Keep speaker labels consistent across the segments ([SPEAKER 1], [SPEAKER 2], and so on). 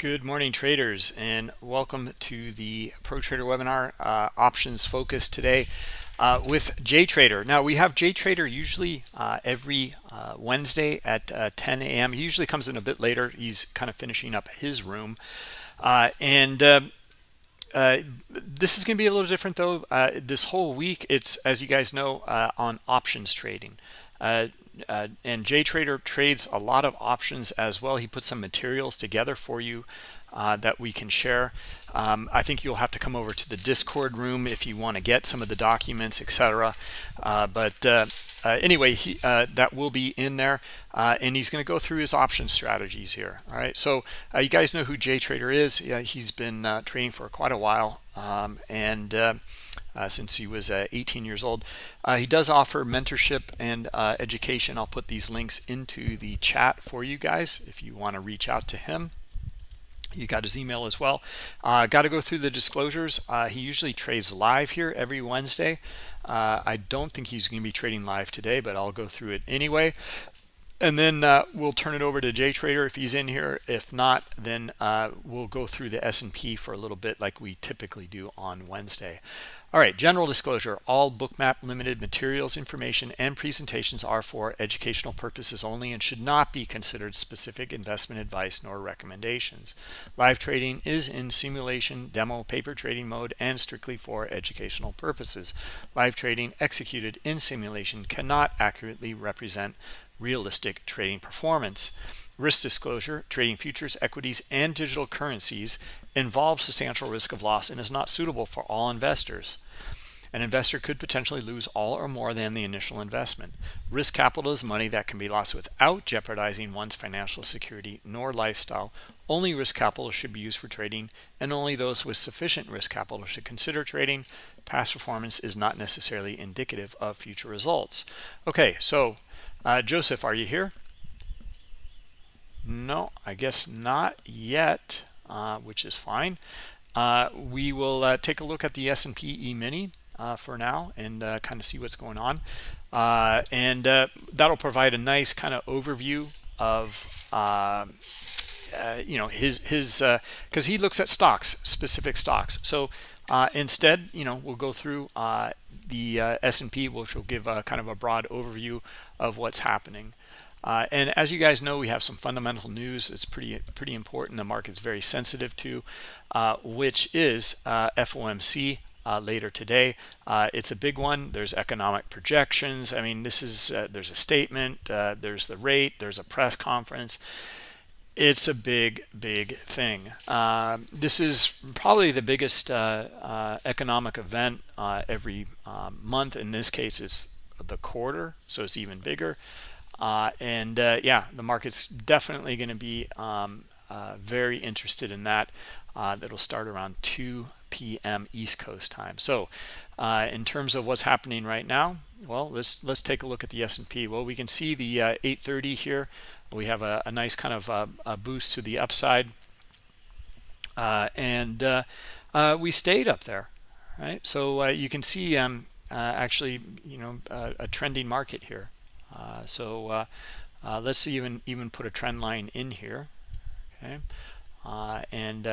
[SPEAKER 1] Good morning, traders, and welcome to the Pro Trader webinar, uh, options focus today uh, with JTrader. Now, we have JTrader usually uh, every uh, Wednesday at uh, 10 a.m. He usually comes in a bit later. He's kind of finishing up his room. Uh, and um, this is going to be a little different, though. this whole week, it's, as you guys know, on options trading. Uh, and JTrader trades a lot of options as well. He puts some materials together for you uh, that we can share. Um, I think you'll have to come over to the Discord room if you want to get some of the documents, etc. Uh, but uh, uh, anyway, he, uh, that will be in there, and he's going to go through his option strategies here. All right, so you guys know who JTrader is. Yeah, he's been trading for quite a while, um, and uh, since he was uh, 18 years old. Uh, he does offer mentorship and uh, education. I'll put these links into the chat for you guys if you want to reach out to him. You got his email as well. Uh, got to go through the disclosures. Uh, he usually trades live here every Wednesday. I don't think he's going to be trading live today, but I'll go through it anyway and then uh, we'll turn it over to JTrader if he's in here. If not, then uh, we'll go through the S&P for a little bit like we typically do on Wednesday. All right, general disclosure. All Bookmap Limited materials, information, and presentations are for educational purposes only and should not be considered specific investment advice nor recommendations. Live trading is in simulation, demo, paper trading mode, and strictly for educational purposes. Live trading executed in simulation cannot accurately represent realistic trading performance. Risk disclosure, trading futures, equities, and digital currencies involves substantial risk of loss and is not suitable for all investors. An investor could potentially lose all or more than the initial investment. Risk capital is money that can be lost without jeopardizing one's financial security nor lifestyle. Only risk capital should be used for trading, and only those with sufficient risk capital should consider trading. Past performance is not necessarily indicative of future results. Okay, so uh, Joseph, are you here? No, I guess not yet, uh, which is fine. Uh, we will uh, take a look at the S&P E-mini uh, for now and uh, kind of see what's going on. and that'll provide a nice kind of overview of you know his his because he looks at stocks specific stocks so uh, instead, you know, we'll go through uh, the uh, S&P, which will give a kind of a broad overview of what's happening. Uh, and as you guys know, we have some fundamental news. It's pretty pretty important. The market's very sensitive to, uh, which is uh, FOMC later today. it's a big one. There's economic projections. I mean, this is there's a statement. there's the rate. There's a press conference it's a big, big thing. Uh, this is probably the biggest uh, uh, economic event uh, every month. In this case, it's the quarter, so it's even bigger. Uh, and uh, yeah, the market's definitely going to be um, very interested in that. that'll start around 2 p.m. East Coast time. So in terms of what's happening right now, well, let's let's take a look at the S&P. Well, we can see the 830 here we have a, a nice kind of uh, a boost to the upside uh, and uh, uh, we stayed up there right so you can see um, Uh, actually you know uh, a trending market here. Uh, so let's even even put a trend line in here okay? And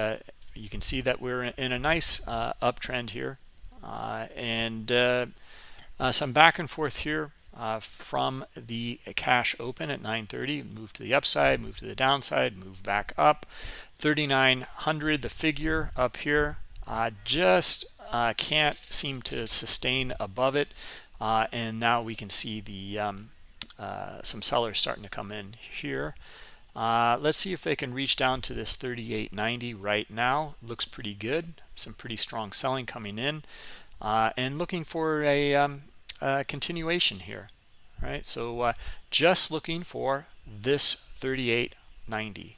[SPEAKER 1] you can see that we're in a nice uptrend here. And some back and forth here uh, from the cash open at 930 move to the upside move to the downside move back up. 3900 the figure up here uh, just uh, can't seem to sustain above it uh, and now we can see the um, uh, some sellers starting to come in here. Uh, let's see if they can reach down to this 38.90 right now. Looks pretty good. Some pretty strong selling coming in and looking for a um, uh, continuation here right? So uh, just looking for this 3890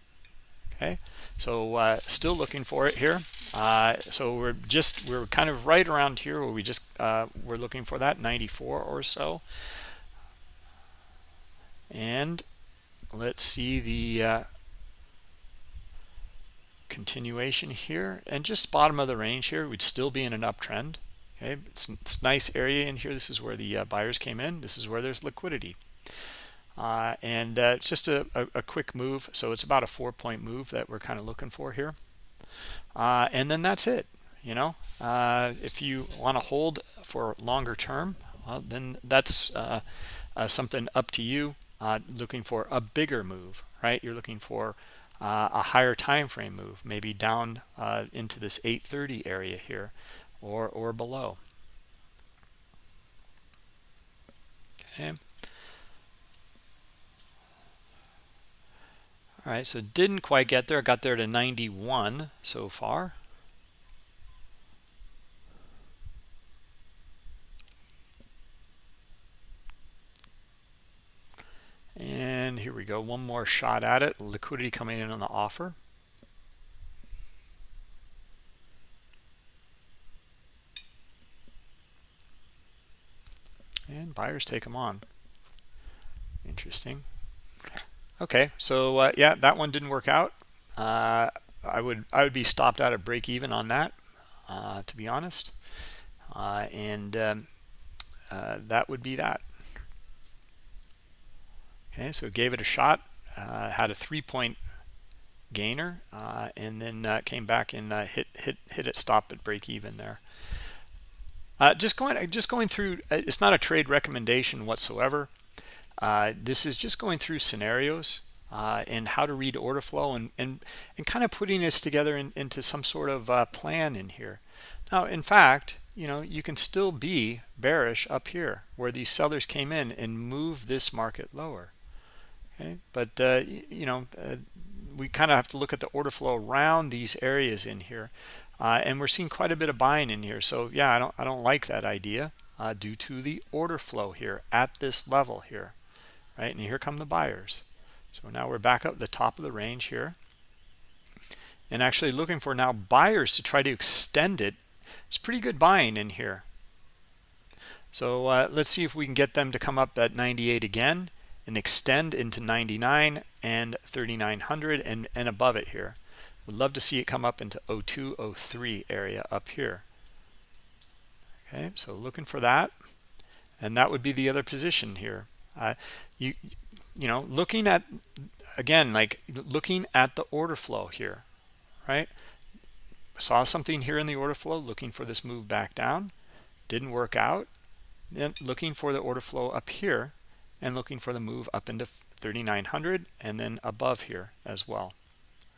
[SPEAKER 1] okay so uh, still looking for it here. Uh, so we're just we're kind of right around here where we just uh, we're looking for that 94 or so. And let's see the uh, continuation here. And just bottom of the range here we'd still be in an uptrend. Okay it's, it's nice area in here. This is where the uh, buyers came in. This is where there's liquidity uh, and uh, just a, a, a, quick move. So it's about a four point move that we're kind of looking for here. Uh, and then that's it you know? Uh, if you want to hold for longer term well, then that's uh, uh, something up to you. Looking for a bigger move right? You're looking for a higher time frame move maybe down into this 830 area here or or below. Okay All right, so didn't quite get there. Got there to 91 so far. And here we go. One more shot at it. Liquidity coming in on the offer. And buyers take them on. Interesting. Okay, so uh, yeah, that one didn't work out. Uh, I would I would be stopped out at break even on that, uh, to be honest, uh, and um, uh, that would be that. Okay, so gave it a shot, uh, had a three point gainer, and then came back and hit hit hit it stop at break even there. just going just going through. It's not a trade recommendation whatsoever. Uh, this is just going through scenarios uh, and how to read order flow and, and, and kind of putting this together in, into some sort of uh, plan in here. Now, in fact, you know, you can still be bearish up here where these sellers came in and move this market lower. Okay, but uh, you know, uh, we kind of have to look at the order flow around these areas in here, and we're seeing quite a bit of buying in here. So yeah, I don't I don't like that idea due to the order flow here at this level here right? And here come the buyers. So now we're back up the top of the range here. And actually looking for now buyers to try to extend it. It's pretty good buying in here. So uh, let's see if we can get them to come up at 98 again and extend into 99 and 3900 and, and above it here. Would love to see it come up into 0203 area up here. Okay, so looking for that. And that would be the other position here. You you know looking at again like looking at the order flow here right? Saw something here in the order flow looking for this move back down. Didn't work out. Then looking for the order flow up here and looking for the move up into 3900 and then above here as well.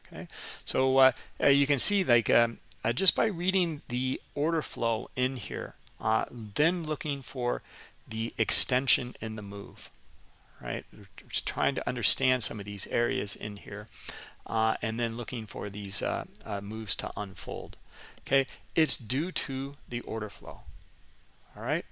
[SPEAKER 1] Okay? So uh, uh, you can see like um, uh, just by reading the order flow in here uh, then looking for the extension in the move right? Just trying to understand some of these areas in here uh, and then looking for these uh, uh, moves to unfold okay? It's due to the order flow all right?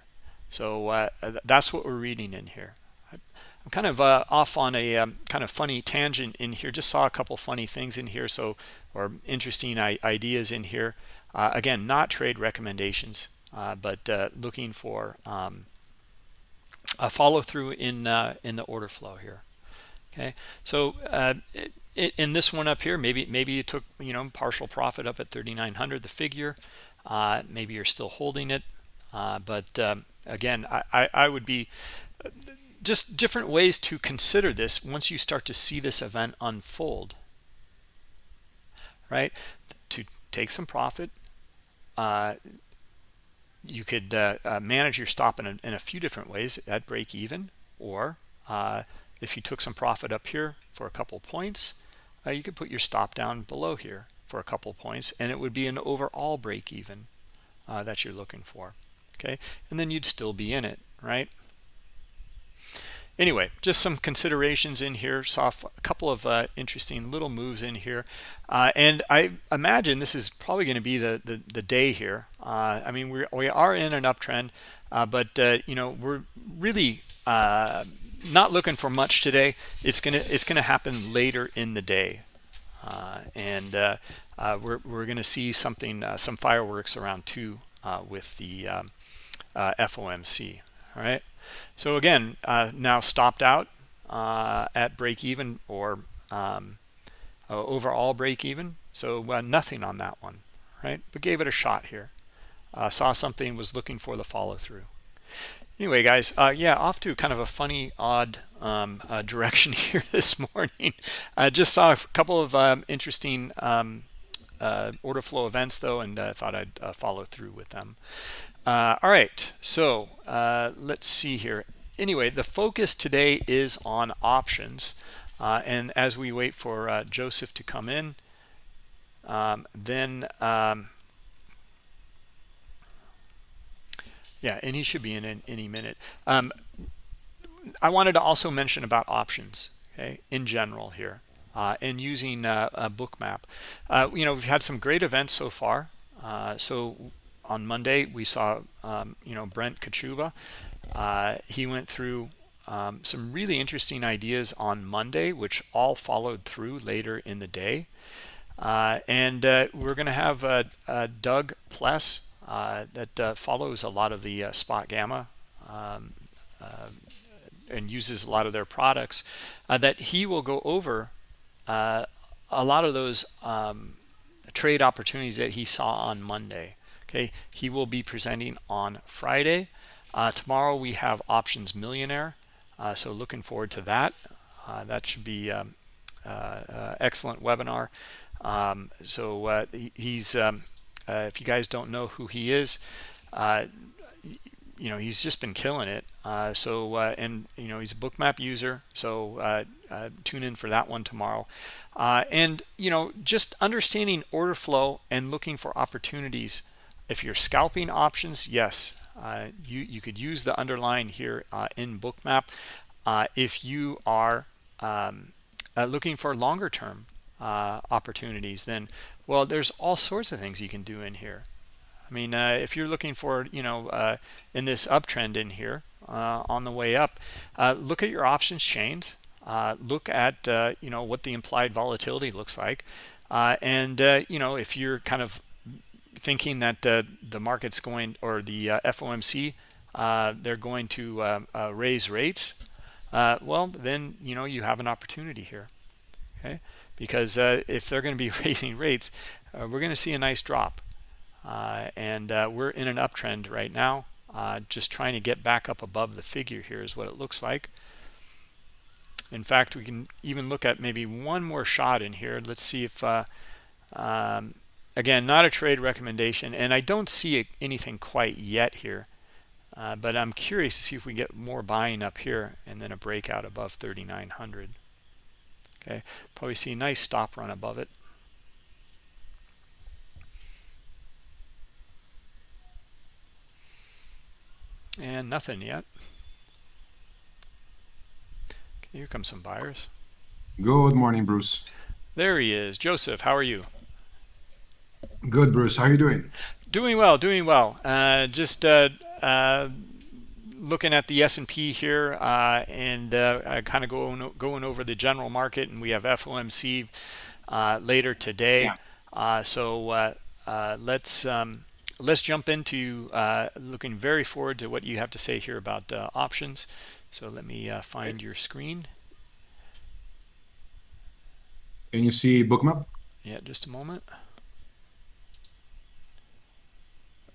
[SPEAKER 1] So uh, that's what we're reading in here. I'm kind of uh, off on a um, kind of funny tangent in here. Just saw a couple funny things in here so or interesting ideas in here. Uh, again not trade recommendations but looking for um, a follow through in uh, in the order flow here okay? So uh, it, in this one up here maybe maybe you took you know partial profit up at 3900 the figure. Uh, maybe you're still holding it uh, but um, again I, I, I would be just different ways to consider this once you start to see this event unfold right? To take some profit uh, you could uh, uh, manage your stop in a, in a, few different ways at break even or uh, if you took some profit up here for a couple points uh, you could put your stop down below here for a couple points and it would be an overall break even uh, that you're looking for okay? And then you'd still be in it right anyway just some considerations in here saw a couple of uh, interesting little moves in here. Uh, and I imagine this is probably going to be the, the, the day here. Uh, I mean we we are in an uptrend uh, but uh, you know we're really uh, not looking for much today. It's gonna it's gonna happen later in the day. And we're, we're gonna see something some fireworks around two with the um, FOMC all right so again, uh, now stopped out uh, at break even or um, uh, overall break even. So uh, nothing on that one, right? But gave it a shot here. Uh, saw something, was looking for the follow through. anyway, guys, yeah, off to kind of a funny, odd um, direction here this morning. I just saw a couple of um, interesting um, uh, order flow events, though, and I thought I'd uh, follow through with them. Uh, all right, so uh, let's see here. Anyway, the focus today is on options. and as we wait for Joseph to come in, um, then um, yeah and he should be in, in any minute um, i wanted to also mention about options okay in general here uh, and using uh, a bookmap uh, you know we've had some great events so far. Uh, so on monday we saw um, you know brent Kochuba. uh, he went through um, some really interesting ideas on monday which all followed through later in the day. Uh, and we're going to have doug pless uh, that uh, follows a lot of the uh, SpotGamma um, and uses a lot of their products that he will go over a lot of those um, trade opportunities that he saw on Monday. Okay, he will be presenting on Friday. Uh, tomorrow we have Options Millionaire, uh, so looking forward to that. Uh, that should be um, excellent webinar. Um, so he, he's um, uh, if you guys don't know who he is, uh, you know, he's just been killing it. Uh, so, uh, and, you know, he's a bookmap user. So uh, uh, tune in for that one tomorrow. and, you know, just understanding order flow and looking for opportunities. If you're scalping options, yes, you, you could use the underline here in bookmap. if you are um, looking for longer term opportunities, then well, there's all sorts of things you can do in here. I mean, uh, if you're looking for, you know, uh, in this uptrend in here uh, on the way up, uh, look at your options chains. Uh, look at, uh, you know, what the implied volatility looks like. and, you know, if you're kind of thinking that the market's going or the FOMC, they're going to raise rates, well, then, you know, you have an opportunity here. Okay because if they're going to be raising rates, we're going to see a nice drop. Uh, and uh, we're in an uptrend right now. Uh, just trying to get back up above the figure here is what it looks like. In fact, we can even look at maybe one more shot in here. Let's see if, uh, um, again, not a trade recommendation. And I don't see anything quite yet here. but I'm curious to see if we get more buying up here and then a breakout above 3,900 okay probably see a nice stop run above it and nothing yet. Okay, here come some buyers.
[SPEAKER 2] Good morning bruce.
[SPEAKER 1] There he is. Joseph how are you?
[SPEAKER 2] Good bruce. How are you doing?
[SPEAKER 1] Doing well doing well. Uh, just uh, uh, looking at the S&P here uh, and uh, kind of going going over the general market, and we have FOMC uh, later today. Yeah. Uh, so uh, uh, let's um, let's jump into looking very forward to what you have to say here about options. So let me find right. your screen.
[SPEAKER 2] Can you see bookmap?
[SPEAKER 1] Yeah, just a moment.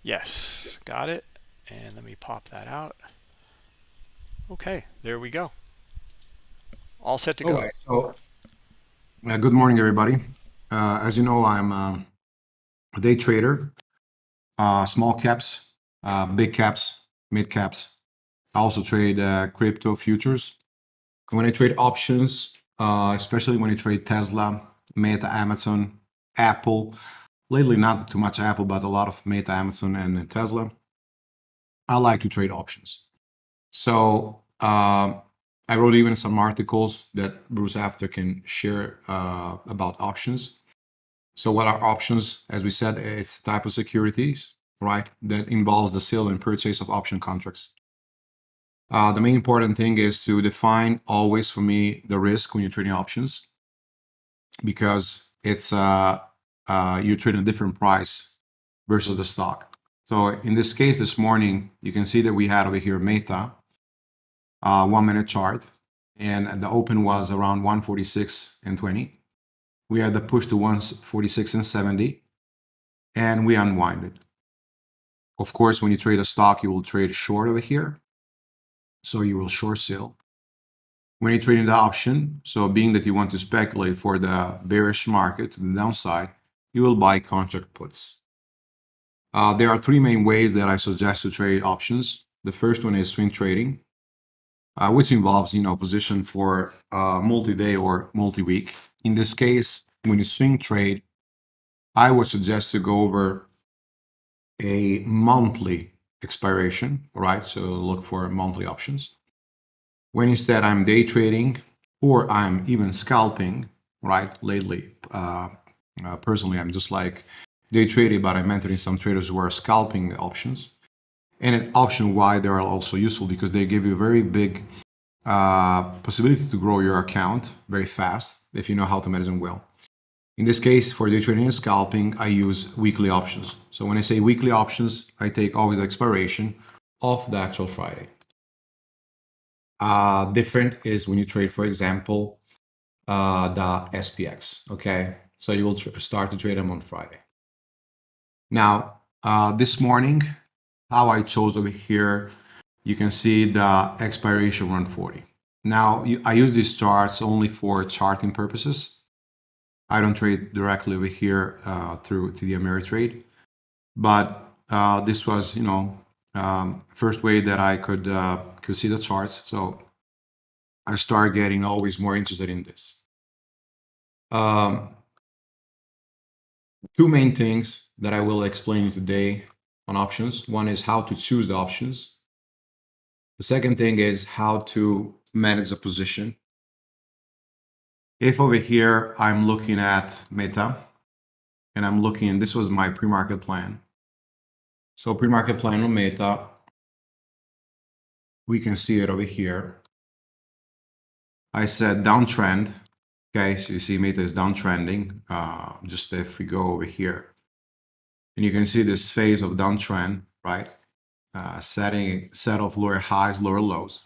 [SPEAKER 1] Yes, got it. And let me pop that out. Okay, there we go. All set to go. Okay,
[SPEAKER 2] so uh, good morning, everybody. Uh, as you know, I'm um, a day trader, uh, small caps, uh, big caps, mid caps. I also trade uh, crypto futures. when I trade options, uh, especially when I trade Tesla, Meta, Amazon, Apple, lately not too much Apple, but a lot of Meta, Amazon, and Tesla, I like to trade options. So uh, I wrote even some articles that Bruce After can share uh, about options. So what are options? As we said, it's type of securities, right? That involves the sale and purchase of option contracts. Uh, the main important thing is to define always for me the risk when you're trading options because it's uh, uh, you're trading a different price versus the stock. So in this case, this morning, you can see that we had over here Meta, uh, one minute chart and the open was around 146 and 20 we had the push to 146 and 70 and we unwinded of course when you trade a stock you will trade short over here So you will short sell. When you're trading the option, so being that you want to speculate for the bearish market the downside, you will buy contract puts. Uh, there are three main ways that I suggest to trade options. The first one is swing trading, uh, which involves you know position for uh, multi-day or multi-week. In this case, when you swing trade, I would suggest to go over a monthly expiration, right? So look for monthly options. When instead I'm day trading or I'm even scalping, right? Lately, uh, uh, personally, I'm just like day trading, but I'm mentoring some traders who are scalping options. And an option why they are also useful because they give you a very big uh, possibility to grow your account very fast if you know how to manage them well. In this case, for day trading and scalping, I use weekly options. So when I say weekly options, I take always the expiration of the actual Friday. Uh, different is when you trade, for example, uh, the SPX, okay? So you will start to trade them on Friday. Now, uh, this morning, how I chose over here, you can see the expiration 140. Now, I use these charts only for charting purposes. I don't trade directly over here uh, through TD Ameritrade, but uh, this was, you know, um, first way that I could uh, could see the charts. So I start getting always more interested in this. Um, two main things that I will explain you today on options. One is how to choose the options. The second thing is how to manage a position. If over here I'm looking at Meta and I'm looking, this was my pre-market plan. So pre-market plan on Meta, we can see it over here. I said downtrend. Okay, so you see Meta is downtrending. Uh, just if we go over here, and you can see this phase of downtrend, right? Uh, setting set of lower highs, lower lows.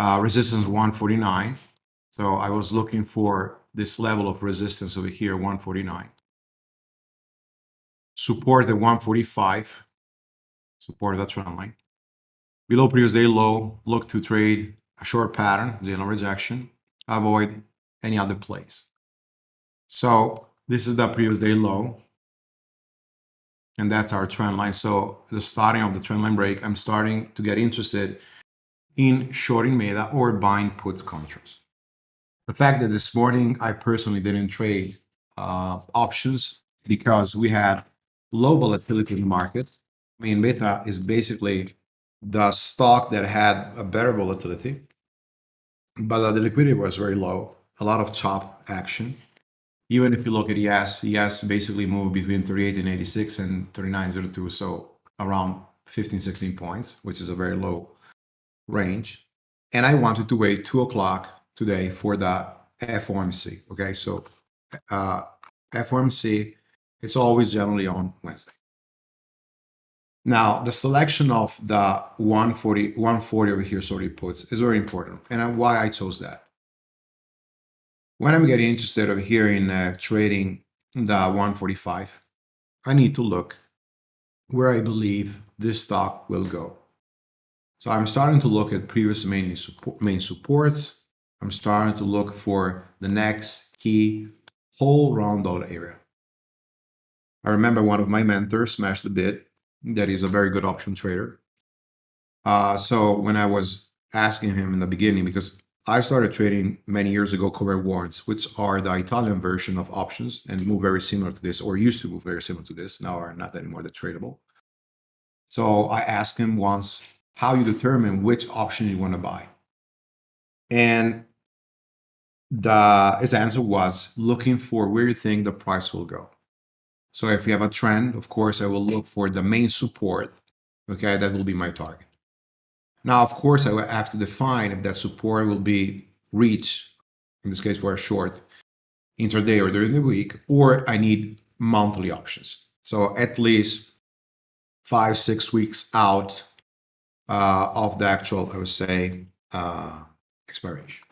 [SPEAKER 2] Uh, resistance 149. So I was looking for this level of resistance over here, 149. Support at 145. Support that trend line. Below previous day low, look to trade a short pattern, zero rejection. Avoid any other place. So this is the previous day low and that's our trend line. So the starting of the trend line break, I'm starting to get interested in shorting Meta or buying puts contracts. The fact that this morning I personally didn't trade uh, options because we had low volatility in the market. I mean, Meta is basically the stock that had a better volatility, but the liquidity was very low, a lot of chop action even if you look at ES, ES basically moved between 38 and 86 and 3902, so around 15, 16 points, which is a very low range. And I wanted to wait two o'clock today for the FOMC. Okay, so uh, FOMC, it's always generally on Wednesday. Now, the selection of the 140, 140 over here, sorry, puts is very important. And why I chose that when I'm getting interested over here in uh, trading the 145, I need to look where I believe this stock will go. So I'm starting to look at previous main, support, main supports. I'm starting to look for the next key whole round dollar area. I remember one of my mentors smashed the bid. That is a very good option trader. Uh, so when I was asking him in the beginning, because I started trading many years ago covered warrants, which are the Italian version of options and move very similar to this, or used to move very similar to this. Now are not anymore the tradable. So I asked him once how you determine which option you want to buy. And the his answer was looking for where you think the price will go. So if you have a trend, of course, I will look for the main support. Okay, that will be my target. Now, of course, I will have to define if that support will be reached, in this case for a short, intraday or during the week, or I need monthly options. So at least five, six weeks out of the actual, I would say, uh, expiration.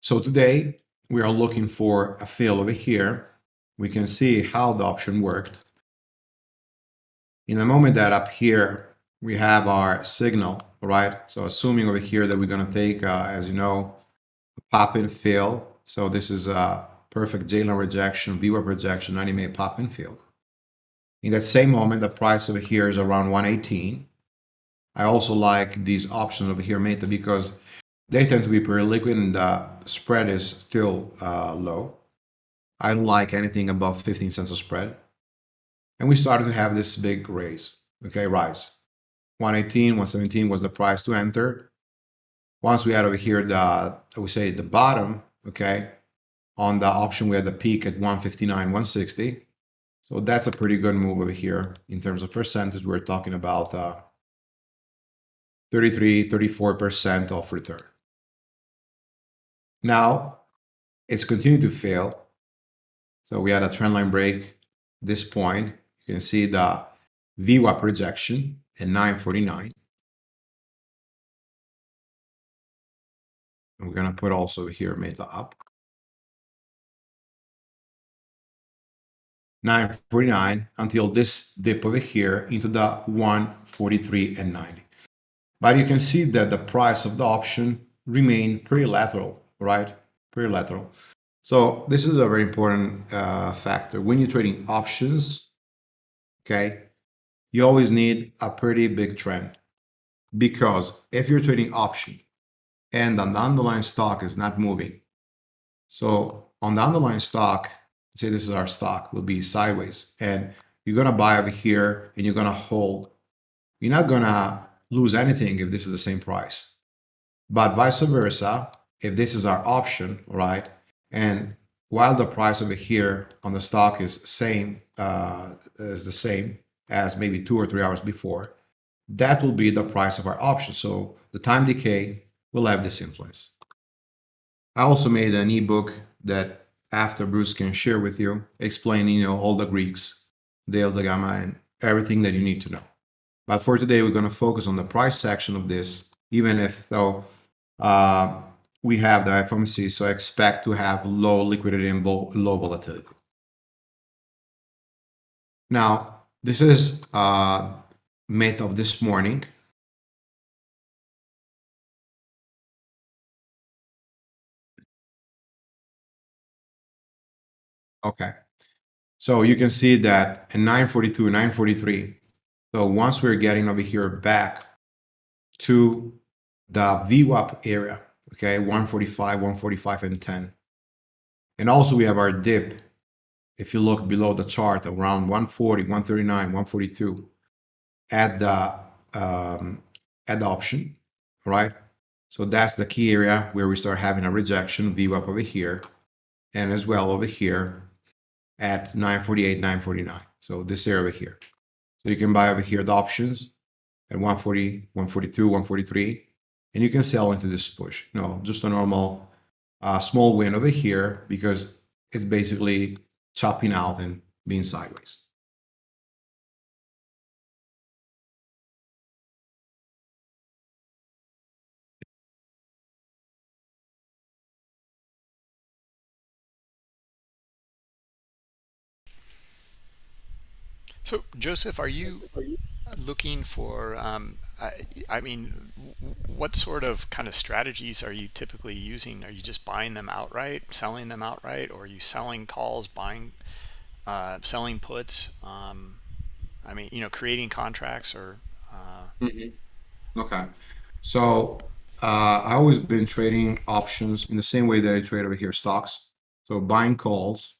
[SPEAKER 2] So today we are looking for a fill over here. We can see how the option worked. In the moment that up here we have our signal, right? So assuming over here that we're going to take, uh, as you know, a pop and fill. So this is a perfect J-line rejection, VWAP rejection, 90 minute pop and fill. In that same moment, the price over here is around 118. I also like these options over here, Meta, because they tend to be pretty liquid and the spread is still uh, low. I don't like anything above 15 cents a spread. And we started to have this big raise, okay, rise. 118, 117 was the price to enter. Once we had over here the, we say the bottom, okay, on the option we had the peak at 159, 160. So that's a pretty good move over here in terms of percentage. We're talking about uh, 33, 34% of return. Now it's continued to fail. So we had a trendline break this point. You can see the VWAP rejection at 949. And we're going to put also here meta up. 949 until this dip over here into the 143 and 90. But you can see that the price of the option remained pretty lateral, right? Pretty lateral. So this is a very important uh, factor. When you're trading options, okay, you always need a pretty big trend. Because if you're trading option and on the underlying stock is not moving, so on the underlying stock, say this is our stock, will be sideways, and you're gonna buy over here and you're gonna hold. You're not gonna lose anything if this is the same price. But vice versa, if this is our option, right? And while the price over here on the stock is same, uh, is the same as maybe two or three hours before, that will be the price of our option. So the time decay will have this influence. I also made an ebook that after Bruce can share with you, explaining you know all the Greeks, delta gamma, and everything that you need to know. But for today, we're going to focus on the price section of this, even if though uh, we have the FOMC, so I expect to have low liquidity and low volatility. Now, this is uh, of this morning. Okay. So you can see that in 942, 943. So once we're getting over here back to the VWAP area, okay, 145, 145, and 10. And also we have our dip, if you look below the chart, around 140, 139, 142 at the, um, at the option, right? So that's the key area where we start having a rejection, VWAP over here, and as well over here at 948, 949. So this area over here. So you can buy over here the options at 140, 142, 143, and you can sell into this push. No, just a normal uh, small win over here because it's basically chopping out and being sideways.
[SPEAKER 1] So, Joseph, are you looking for um, I, I mean, what sort of kind of strategies are you typically using? Are you just buying them outright, selling them outright, or are you selling calls, buying, uh, selling puts? Um, I mean, you know, creating contracts or. Uh...
[SPEAKER 2] Mm -hmm. Okay, so uh, I always been trading options in the same way that I trade over here stocks. So buying calls,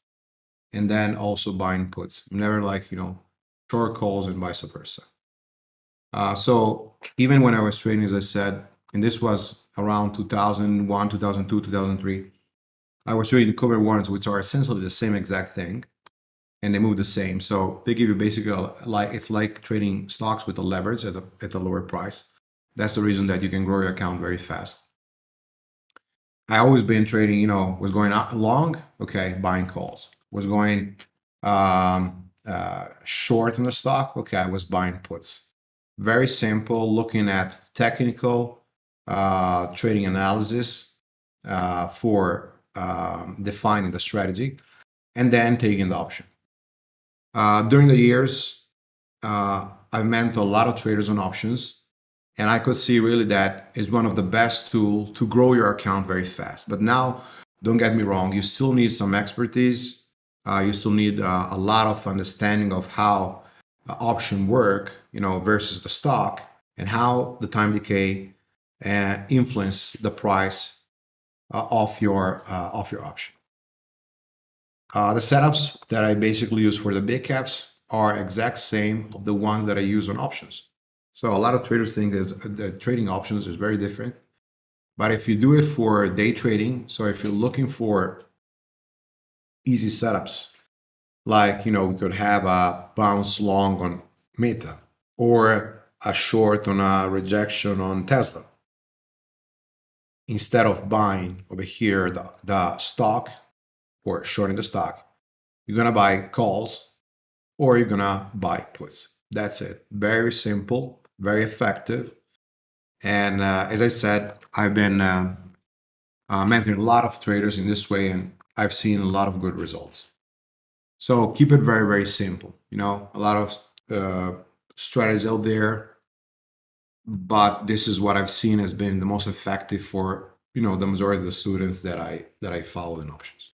[SPEAKER 2] and then also buying puts. I'm never like you know short calls and vice versa. Uh, so even when I was training, as I said, and this was around 2001, 2002, 2003, I was trading covered warrants, which are essentially the same exact thing, and they move the same. So they give you basically like it's like trading stocks with a leverage at a, at a lower price. That's the reason that you can grow your account very fast. I always been trading, you know, was going long, okay, buying calls. Was going um, uh, short in the stock, okay, I was buying puts very simple, looking at technical uh, trading analysis uh, for um, defining the strategy, and then taking the option. Uh, during the years, uh, I've mentored a lot of traders on options, and I could see really that is one of the best tool to grow your account very fast. But now, don't get me wrong, you still need some expertise. Uh, you still need uh, a lot of understanding of how uh, option work, you know, versus the stock, and how the time decay uh, influence the price uh, of your uh, of your option. the setups that I basically use for the big caps are exact same of the ones that I use on options. So a lot of traders think that trading options is very different. But if you do it for day trading, so if you're looking for easy setups, like, you know, we could have a bounce long on Meta or a short on a rejection on Tesla. Instead of buying over here the, the stock or shorting the stock, you're going to buy calls or you're going to buy puts. That's it. Very simple very effective. And uh, as I said, I've been uh, uh, mentoring a lot of traders in this way, and I've seen a lot of good results. So keep it very, very simple. You know, a lot of uh, strategies out there, but this is what I've seen has been the most effective for you know the majority of the students that I that I follow in options.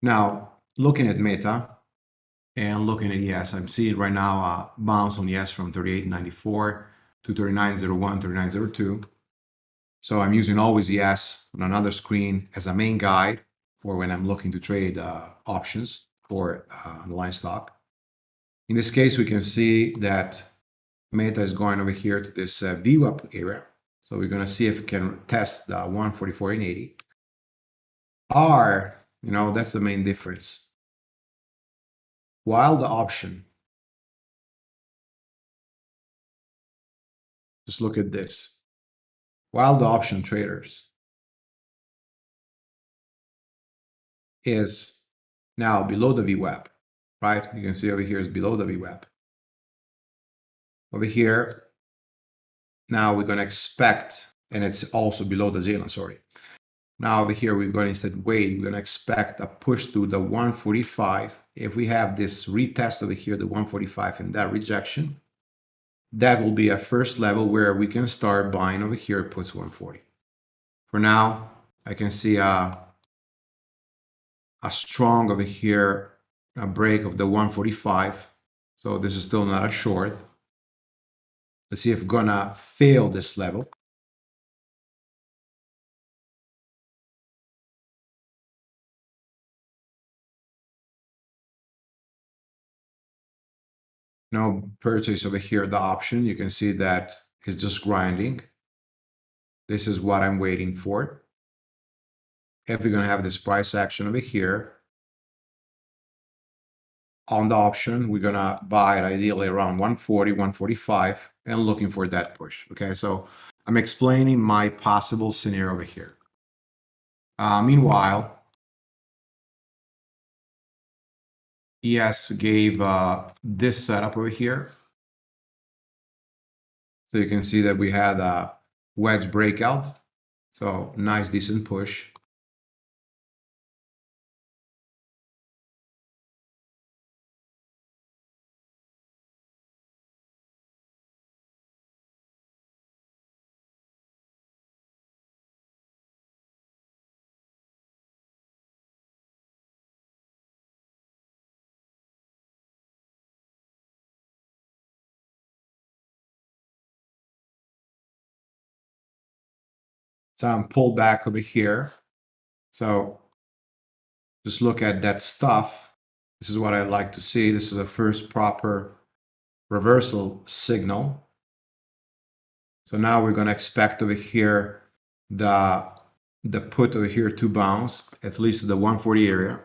[SPEAKER 2] Now, looking at Meta, and looking at ES, I'm seeing right now a bounce on ES from 38.94 to 39.01, 39.02. So I'm using always ES on another screen as a main guide for when I'm looking to trade uh, options for uh, line stock. In this case, we can see that Meta is going over here to this uh, VWAP area. So we're going to see if it can test the 144 and 80. R, you know, that's the main difference while the option, just look at this, while the option traders is now below the VWAP, right? You can see over here is below the VWAP. Over here, now we're going to expect, and it's also below the J-line, sorry. Now over here, we're going to instead wait, we're going to expect a push to the 145. If we have this retest over here, the 145 and that rejection, that will be a first level where we can start buying over here puts 140. For now, I can see a, a strong over here, a break of the 145. So this is still not a short. Let's see if gonna fail this level. No purchase over here, the option, you can see that it's just grinding. This is what I'm waiting for. If we're going to have this price action over here, on the option, we're going to buy it ideally around 140, 145, and looking for that push. Okay, so I'm explaining my possible scenario over here. Uh, meanwhile, ES gave uh, this setup over here. So you can see that we had a wedge breakout. So nice, decent push. Some pullback over here. So just look at that stuff. This is what I like to see. This is a first proper reversal signal. So now we're going to expect over here the, the put over here to bounce, at least the 140 area.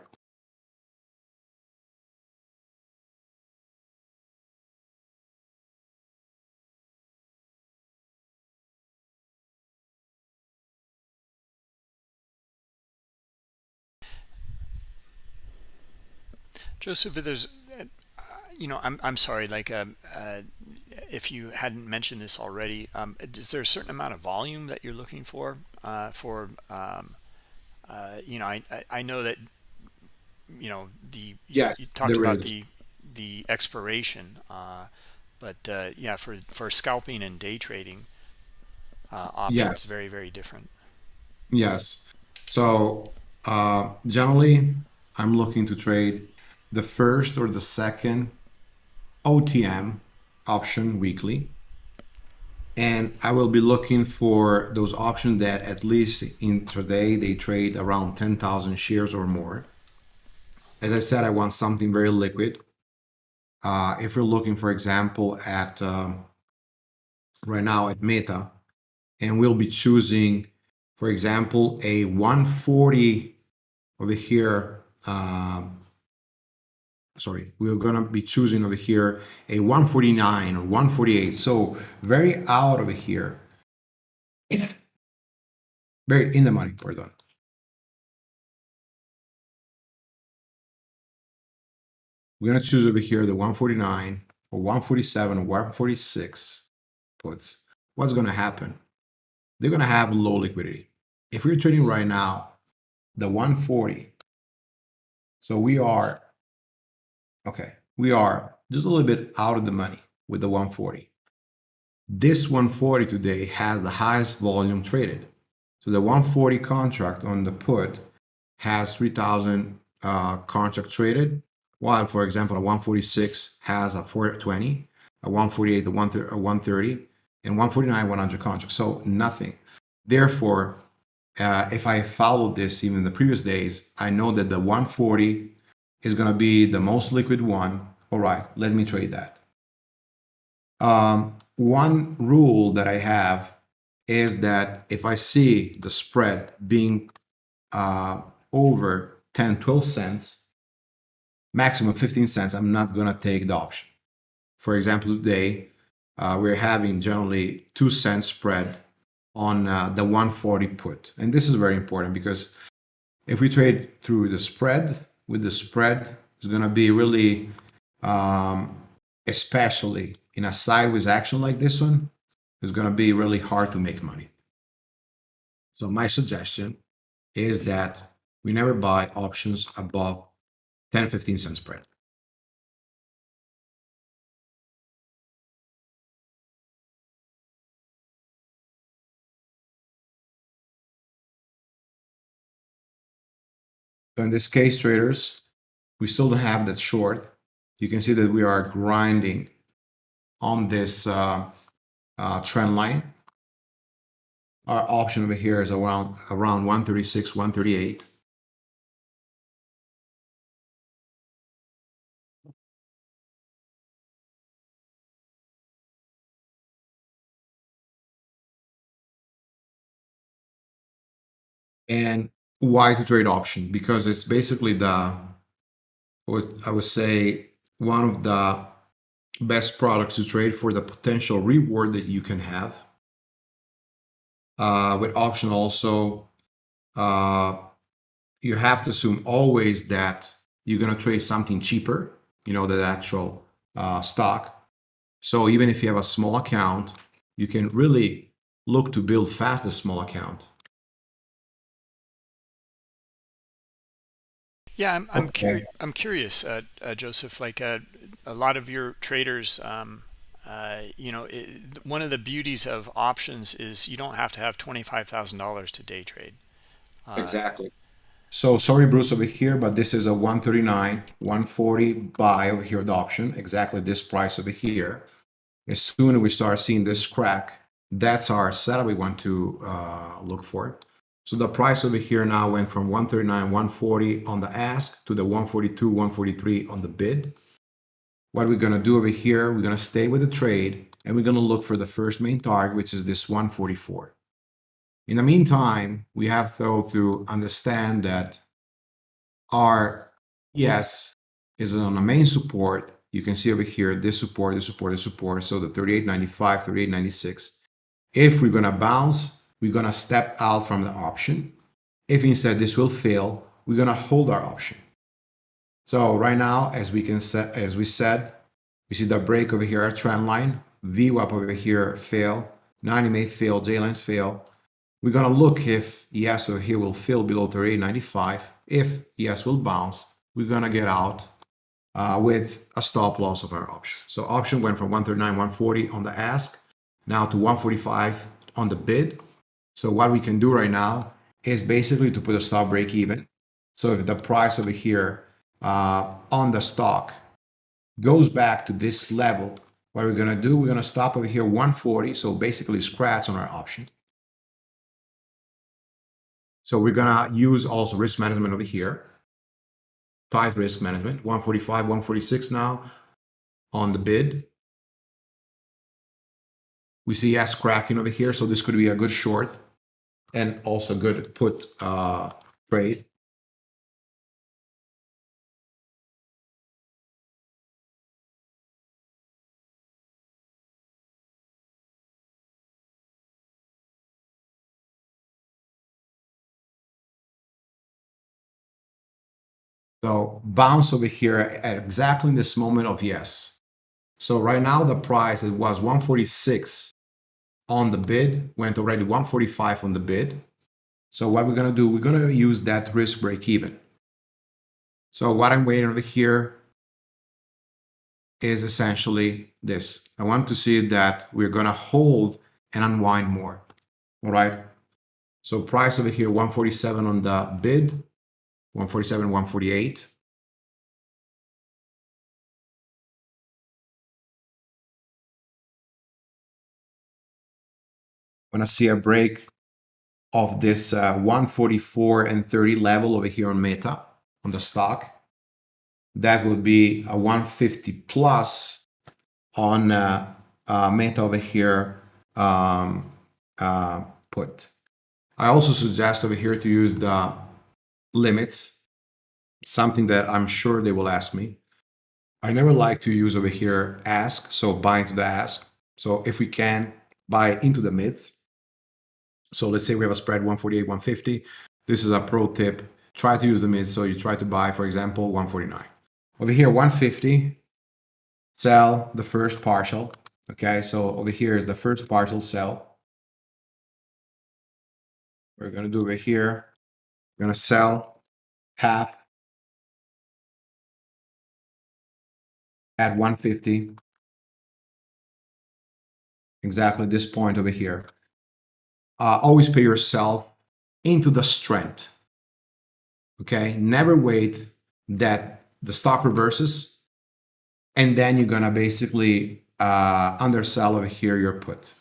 [SPEAKER 1] Joseph, there's, uh, you know, I'm, I'm sorry, like, um, uh, if you hadn't mentioned this already, um, is there a certain amount of volume that you're looking for, uh, for, um, uh, you know, I, I know that, you know, the,
[SPEAKER 2] yes,
[SPEAKER 1] you talked about is. the, the expiration, uh, but uh, yeah, for for scalping and day trading, uh, options
[SPEAKER 2] Yes.
[SPEAKER 1] very very different.
[SPEAKER 2] Yes. So uh, generally, I'm looking to trade the first or the second OTM option weekly. And I will be looking for those options that at least intraday they trade around 10,000 shares or more. As I said, I want something very liquid. Uh, if you're looking, for example, at um, right now at Meta, and we'll be choosing, for example, a 140 over here. Um, sorry, we're gonna be choosing over here a 149 or 148. So very out over here. Very in the money, pardon. We're gonna choose over here the 149 or 147 or 146 puts. What's gonna happen? They're gonna have low liquidity. If we're trading right now, the 140. So we are okay, we are just a little bit out of the money with the 140. This 140 today has the highest volume traded. So the 140 contract on the put has 3,000 uh, contract traded, while for example, a 146 has a 420, a 148, a 130, and 149, 100 contracts. So nothing. Therefore, uh, if I followed this even the previous days, I know that the 140 is going to be the most liquid one. All right, let me trade that. Um, one rule that I have is that if I see the spread being uh, over 10, 12 cents, maximum 15 cents, I'm not going to take the option. For example, today uh, we're having generally two cents spread on uh, the 140 put. And this is very important because if we trade through the spread, with the spread, it's going to be really, um, especially in a sideways action like this one, it's going to be really hard to make money. So my suggestion is that we never buy options above 10, 15 cents spread. So in this case, traders, we still don't have that short. You can see that we are grinding on this uh, uh, trend line. Our option over here is around around 136, 138. And why to trade option? Because it's basically the what I would say one of the best products to trade for the potential reward that you can have. Uh, with option also, uh, you have to assume always that you're going to trade something cheaper, you know, the actual uh, stock. So even if you have a small account, you can really look to build fast a small account.
[SPEAKER 1] Yeah, I'm I'm,
[SPEAKER 2] Okay.
[SPEAKER 1] curi- I'm curious, uh, uh, Joseph. Like uh, a lot of your traders, um, uh, you know, it, one of the beauties of options is you don't have to have twenty five thousand dollars to day trade. Uh,
[SPEAKER 2] Exactly. So sorry, Bruce, over here, but this is a 139, 140 buy over here, the option, exactly this price over here. As soon as we start seeing this crack, that's our setup we want to uh, look for. So the price over here now went from 139, 140 on the ask to the 142, 143 on the bid. What we're gonna do over here, we're gonna stay with the trade and we're gonna look for the first main target, which is this 144. In the meantime, we have though to understand that our ES is on the main support. You can see over here this support, this support, this support. So the 38.95, 38.96. If we're gonna bounce, we're gonna step out from the option. If instead this will fail, we're gonna hold our option. So right now, as we can set, as we said, we see the break over here, our trend line, VWAP over here fail, 90 may fail, J lines fail. We're gonna look if ES over here will fail below 38.95. If ES will bounce, we're gonna get out uh, with a stop loss of our option. So option went from 139, 140 on the ask, now to 145 on the bid. So what we can do right now is basically to put a stop break even. So if the price over here uh, on the stock goes back to this level, what we're gonna do, we're gonna stop over here 140, so basically scratch on our option. So we're gonna use also risk management over here. Tight risk management, 145, 146 now on the bid. We see S cracking over here, so this could be a good short and also good to put uh, trade. So bounce over here at exactly this moment of ES. So right now the price it was 146 on the bid, went already 145 on the bid. So what we're gonna do, we're gonna use that risk break even. So what I'm waiting over here is essentially this. I want to see that we're gonna hold and unwind more, all right? So price over here, 147 on the bid, 147, 148. When I see a break of this uh, 144 and 30 level over here on Meta, on the stock, that would be a 150 plus on uh, uh, Meta over here um, uh, put. I also suggest over here to use the limits, something that I'm sure they will ask me. I never like to use over here ask, so buy into the ask. So if we can buy into the mids. So let's say we have a spread 148, 150. This is a pro tip. Try to use the mid. So you try to buy, for example, 149. Over here, 150, sell the first partial. Okay, so over here is the first partial sell. We're going to do over here we're going to sell half at 150. Exactly this point over here. Uh, always pay yourself into the strength. Okay, never wait that the stock reverses and then you're gonna basically uh, undersell over here your put.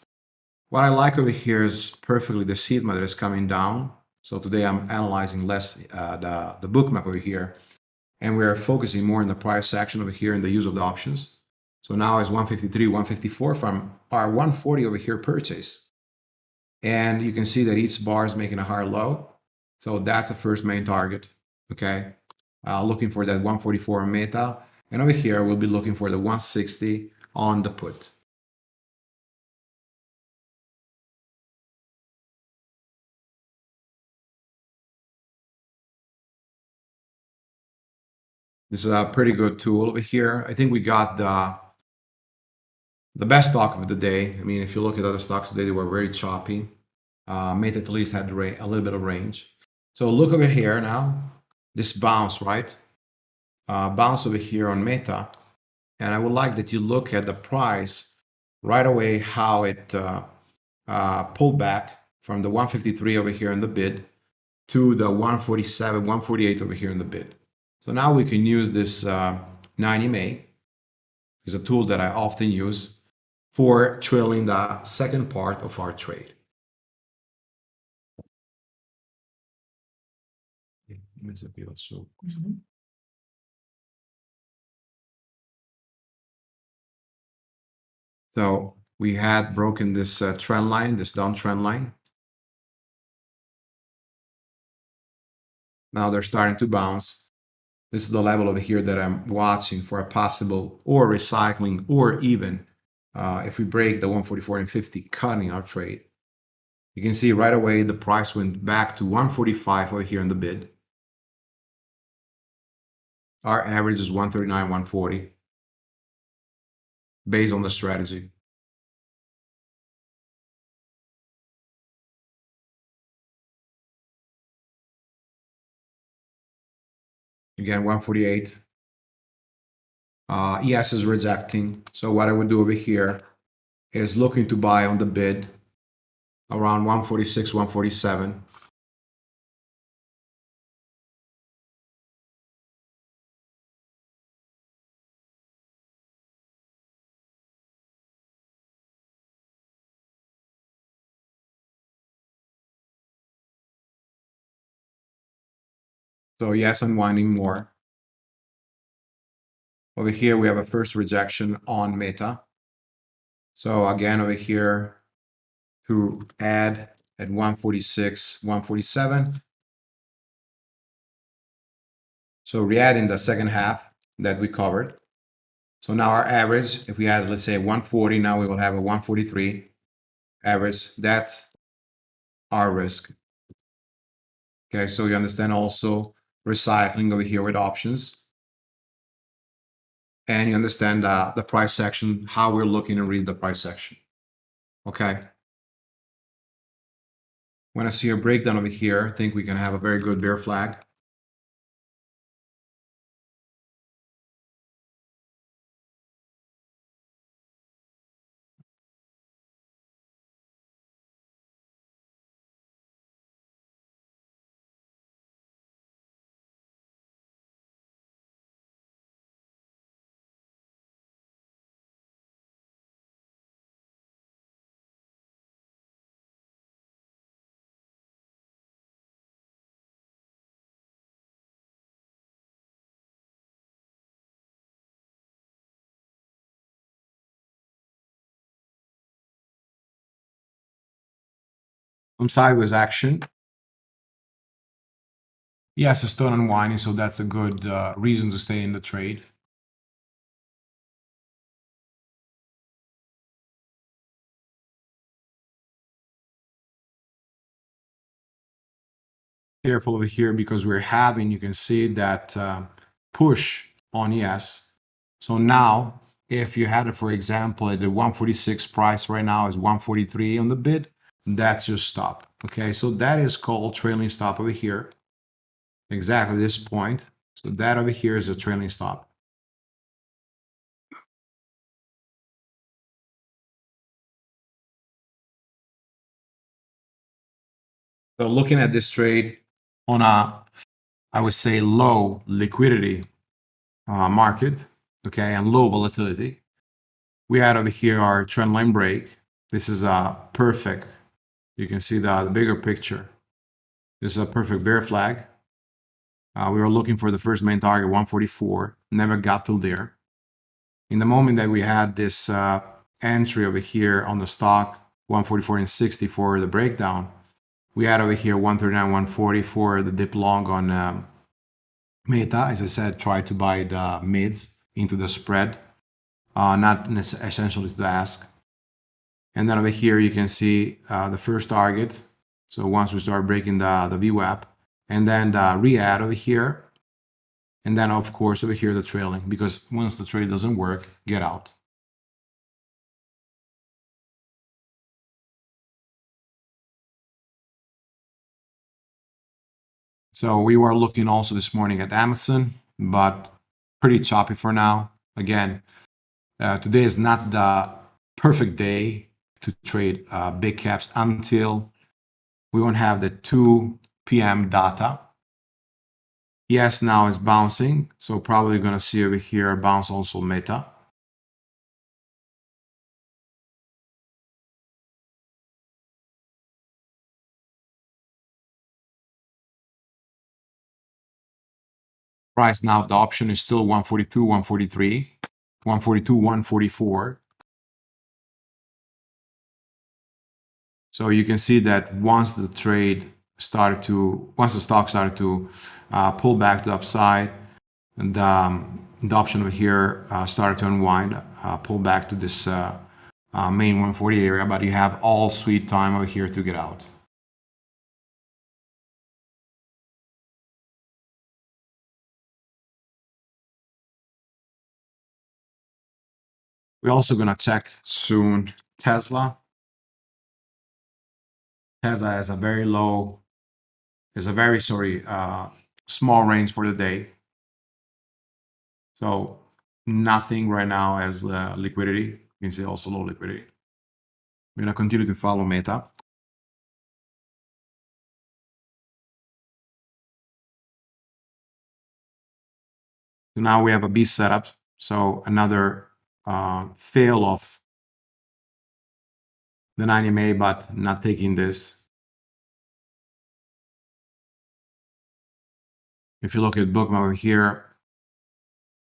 [SPEAKER 2] What I like over here is perfectly the seed mother is coming down so today I'm analyzing less uh, the, the bookmap over here, and we're focusing more in the price action over here in the use of the options. So now it's 153, 154 from our 140 over here purchase. And you can see that each bar is making a higher low. So that's the first main target, okay? Uh, looking for that 144 meta. And over here, we'll be looking for the 160 on the put. This is a pretty good tool over here. I think we got the the best stock of the day. I mean, if you look at other stocks today, they were very choppy. Uh, Meta at least had a little bit of range. So look over here now. This bounce, right? Uh, bounce over here on Meta. And I would like that you look at the price right away, how it uh, uh, pulled back from the 153 over here in the bid to the 147, 148 over here in the bid. So now we can use this uh, 90MA. is a tool that I often use for trailing the second part of our trade. So we had broken this uh, trend line, this downtrend line. Now they're starting to bounce. This is the level over here that I'm watching for a possible or recycling or even uh, if we break the 144 and 50 cutting our trade. You can see right away the price went back to 145 over here in the bid. Our average is 139, 140 based on the strategy. Again, 148. Uh, ES is rejecting. So what I would do over here is looking to buy on the bid around 146, 147. So ES, unwinding more. Over here, we have a first rejection on Meta. So again, over here, to add at 146, 147. So re-add in the second half that we covered. So now our average, if we had, let's say 140, now we will have a 143 average. That's our risk. Okay, so you understand also recycling over here with options. And you understand uh, the price section, how we're looking to read the price section. Okay. When I see a breakdown over here, I think we can have a very good bear flag. Some sideways action. ES, it's still unwinding, so that's a good uh, reason to stay in the trade. Careful over here because we're having, you can see that uh, push on ES. So now, if you had it, for example, at the 146 price right now is 143 on the bid, that's your stop. Okay, so that is called trailing stop over here. Exactly this point. So that over here is a trailing stop. So looking at this trade on a, I would say, low liquidity uh, market, okay, and low volatility, we had over here our trend line break. This is a perfect you can see the, bigger picture. This is a perfect bear flag. Uh, we were looking for the first main target, 144, never got till there. In the moment that we had this uh, entry over here on the stock, 144 and 60 for the breakdown, we had over here 139, 140 for the dip long on um, Meta. As I said, try to buy the mids into the spread, uh, not essentially to the ask. And then over here, you can see uh, the first target. So once we start breaking the, the VWAP, and then the re-add over here. And then, of course, over here, the trailing, because once the trade doesn't work, get out. So we were looking also this morning at Amazon, but pretty choppy for now. Again, uh, today is not the perfect day to trade uh, big caps until we won't have the 2 p.m. data. Yes, now it's bouncing, so probably going to see over here bounce also Meta. Price now, the option is still 142, 143, 142, 144. So you can see that once the trade started to, once the stock started to uh, pull back to upside, and um, the option over here uh, started to unwind, uh, pull back to this uh, uh, main 140 area, but you have all sweet time over here to get out. We're also going to check soon Tesla. Tesla has a very low, is a very, sorry, uh, small range for the day. So nothing right now as uh, liquidity. You can see also low liquidity. We're gonna continue to follow Meta. So now we have a B setup. So another uh, fail of the 90 MA, but not taking this. If you look at bookmap over here,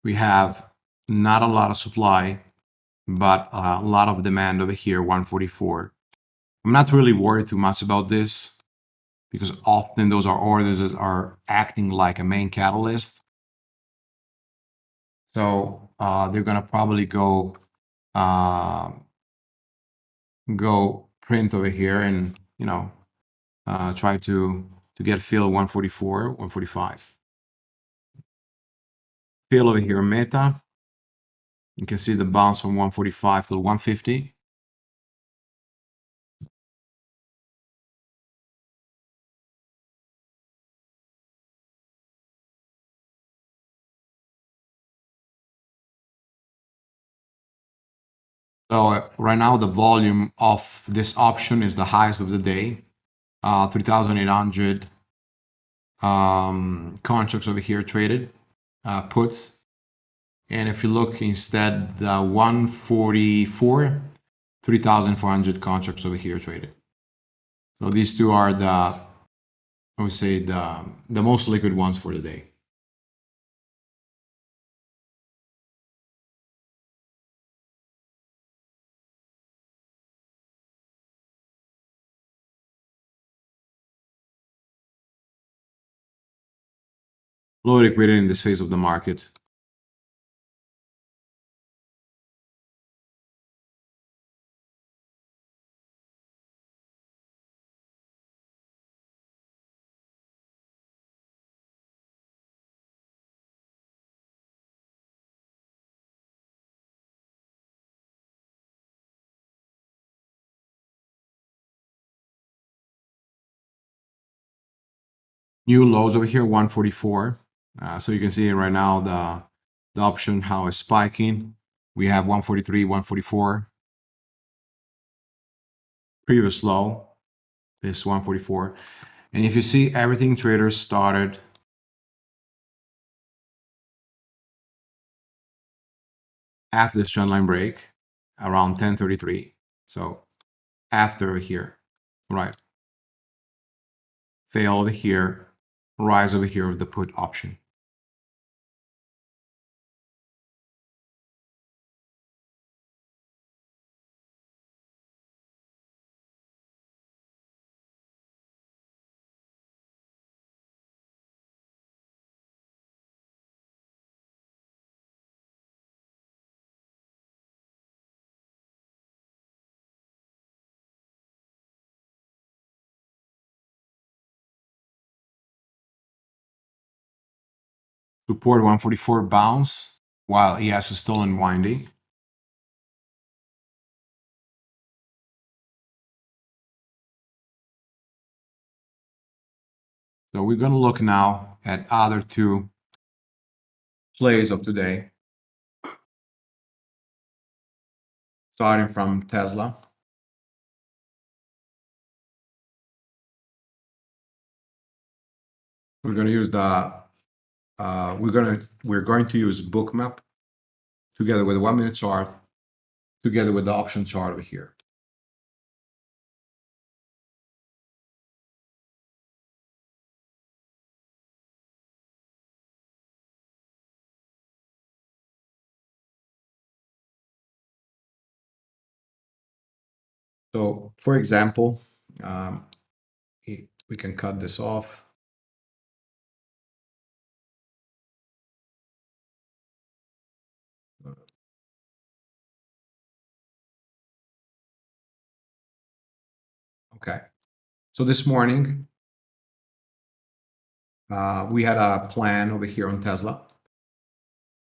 [SPEAKER 2] we have not a lot of supply, but a lot of demand over here, 144. I'm not really worried too much about this because often those are orders that are acting like a main catalyst. So uh, they're gonna probably go uh, go print over here and you know uh, try to to get fill 144, 145. Fill over here, meta. You can see the bounce from 145 to 150. So right now the volume of this option is the highest of the day, uh, 3,800 um, contracts over here traded, uh, puts. And if you look instead, the 144, 3,400 contracts over here traded. So these two are the, I would say the, the most liquid ones for the day. Low liquidity in this phase of the market. New lows over here, 144. Uh, so you can see right now the, the option how it's spiking. We have 143, 144. Previous low is 144. And if you see everything traders started after this trend line break around 1033. So after here, right? Fail over here, rise over here with the put option. Support 144 bounce while ES is stolen winding. So we're going to look now at other two plays of today. Starting from Tesla. We're going to use the uh, we're gonna we're going to use bookmap together with the one minute chart together with the option chart over here. So for example, um, we can cut this off. Okay. So this morning, uh, we had a plan over here on Tesla.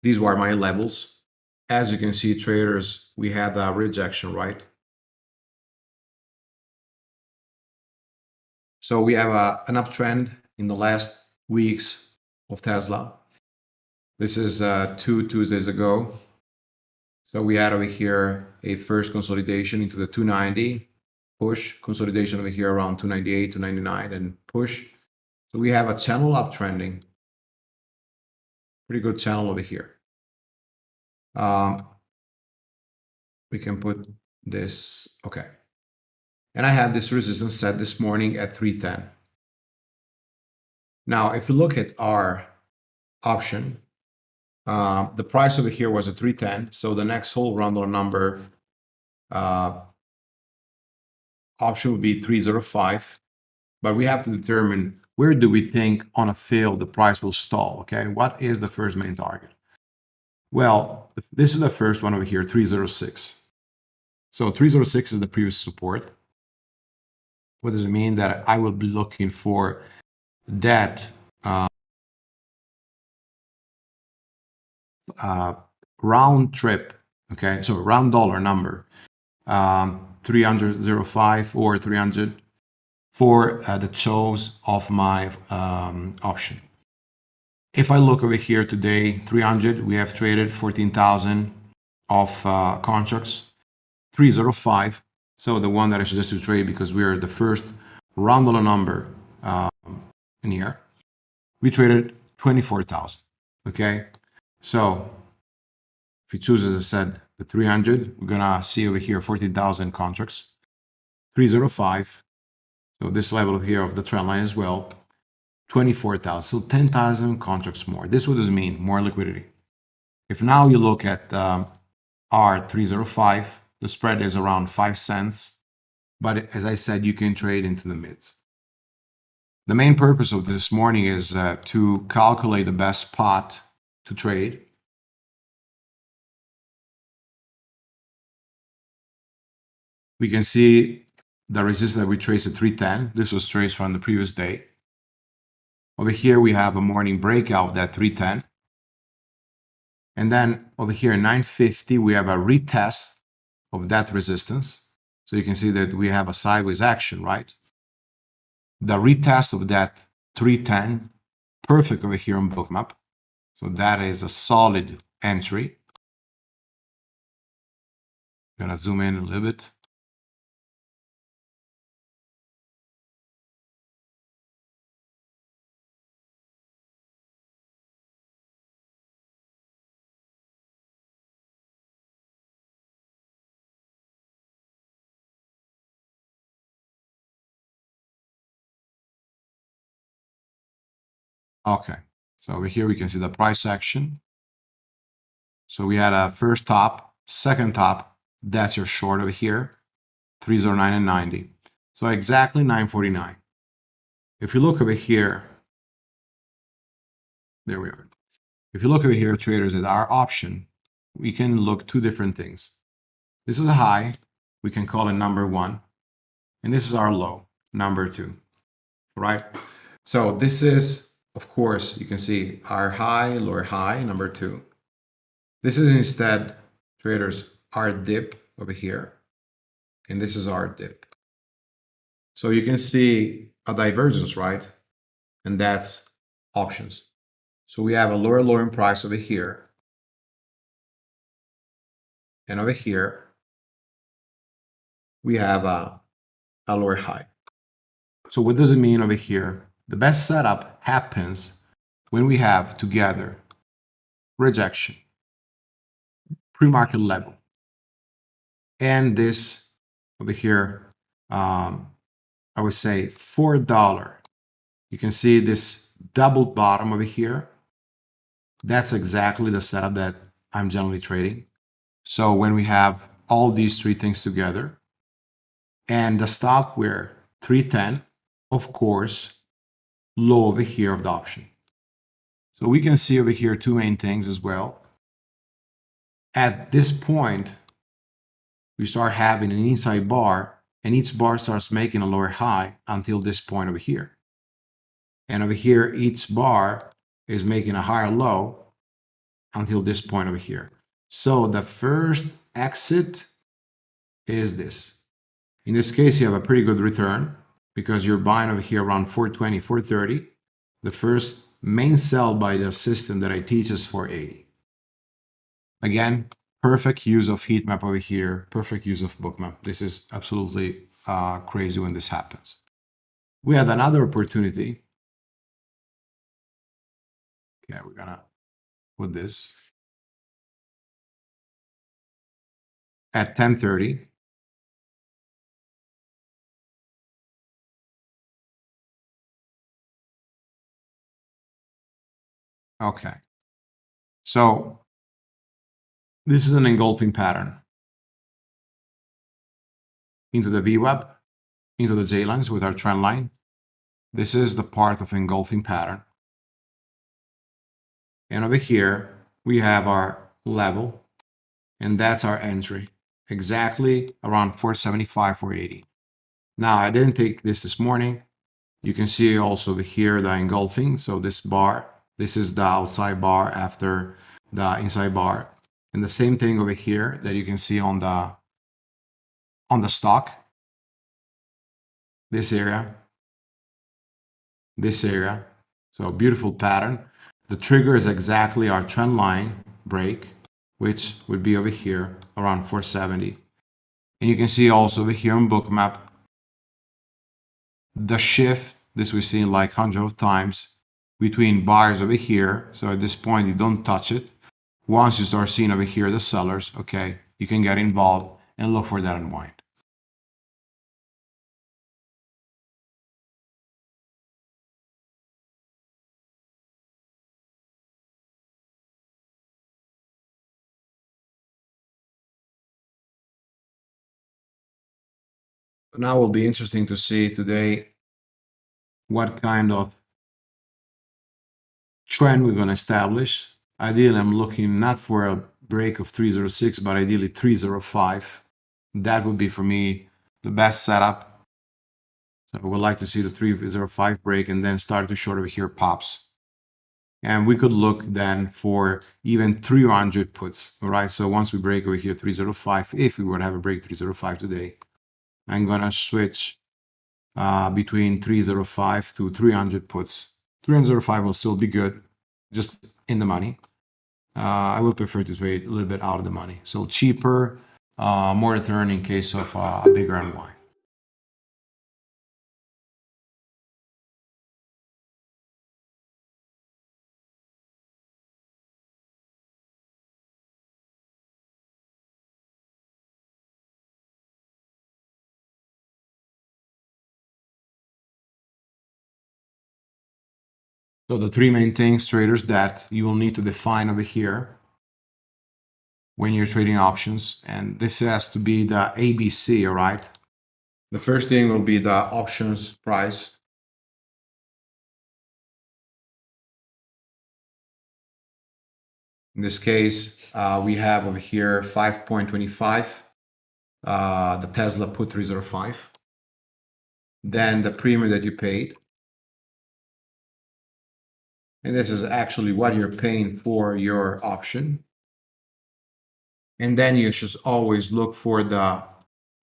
[SPEAKER 2] These were my levels. As you can see, traders, we had a rejection, right? So we have a, an uptrend in the last weeks of Tesla. This is uh, two Tuesdays ago. So we had over here a first consolidation into the 290, push, consolidation over here around 298, 299, and push. So we have a channel uptrending. Pretty good channel over here. Um, we can put this, okay. And I had this resistance set this morning at 310. Now, if you look at our option, uh, the price over here was a 310. So the next whole round number uh, option would be 305. But we have to determine where do we think on a fail the price will stall, okay? What is the first main target? Well, this is the first one over here, 306. So 306 is the previous support. What does it mean? That I will be looking for that uh, uh, round trip, okay, so round dollar number, um, 305 or 300 for uh, the chose of my um, option. If I look over here today, 300, we have traded 14,000 of uh, contracts, 305. So the one that I suggest to trade because we are the first round dollar number um, in here. We traded 24,000. Okay. So if you choose, as I said, the 300, we're going to see over here 14,000 contracts, 305. So this level here of the trend line as well, 24,000. So 10,000 contracts more. This what does mean? More liquidity. If now you look at um, R305, the spread is around 5 cents. But as I said, you can trade into the mids. The main purpose of this morning is uh, to calculate the best spot to trade. We can see the resistance that we traced at 310. This was traced from the previous day. Over here, we have a morning breakout at 310. And then over here, 950, we have a retest of that resistance. So you can see that we have a sideways action, right? the retest of that 310 perfect over here on bookmap so that is a solid entry I'm gonna zoom in a little bit Okay, so over here we can see the price action. So we had a first top, second top, that's your short over here, 309 and 90. So exactly 949. If you look over here, there we are. If you look over here, traders, at our option, we can look two different things. This is a high, we can call it number one, and this is our low, number two, right? So this is of course, you can see our high, lower high, number two. This is instead, traders, our dip over here. And this is our dip. So you can see a divergence, right? And that's options. So we have a lower lowering price over here. And over here, we have a, a lower high. So what does it mean over here? The best setup happens when we have together rejection, pre-market level, and this over here, um, I would say $4. You can see this double bottom over here. That's exactly the setup that I'm generally trading. So when we have all these three things together, and the stop where 310, of course, low over here of the option. So we can see over here two main things as well. At this point, we start having an inside bar and each bar starts making a lower high until this point over here. And over here, each bar is making a higher low until this point over here. So the first exit is this. In this case, you have a pretty good return because you're buying over here around 420, 430. The first main sell by the system that I teach is 480. Again, perfect use of heat map over here, perfect use of bookmap. This is absolutely uh, crazy when this happens. We had another opportunity. Okay, we're gonna put this at 1030. Okay. So this is an engulfing pattern into the VWAP, into the J-lines with our trend line. This is the part of engulfing pattern. And over here, we have our level, and that's our entry, exactly around 475, 480. Now, I didn't take this this morning. You can see also over here the engulfing. So this bar, this is the outside bar after the inside bar. And the same thing over here that you can see on the on the stock. This area, this area. So beautiful pattern. The trigger is exactly our trend line break, which would be over here around 470. And you can see also over here on bookmap, the shift, this we've seen like hundreds of times, between buyers over here. So at this point, you don't touch it. Once you start seeing over here the sellers, okay, you can get involved and look for that unwind. now will be interesting to see today what kind of trend we're going to establish. Ideally, I'm looking not for a break of 306, but ideally 305. That would be for me the best setup. So I would like to see the 305 break and then start to short over here pops. And we could look then for even 300 puts, all right? So once we break over here 305, if we were to have a break 305 today, I'm gonna switch uh, between 305 to 300 puts. 305 will still be good, just in the money. Uh, I would prefer to trade a little bit out of the money. So cheaper, uh, more return in case of uh, a bigger unwind. So the three main things, traders, that you will need to define over here when you're trading options. And this has to be the ABC, all right? The first thing will be the options price. In this case, uh, we have over here 5.25, uh, the Tesla put 305. Then the premium that you paid, and this is actually what you're paying for your option. And then you should always look for the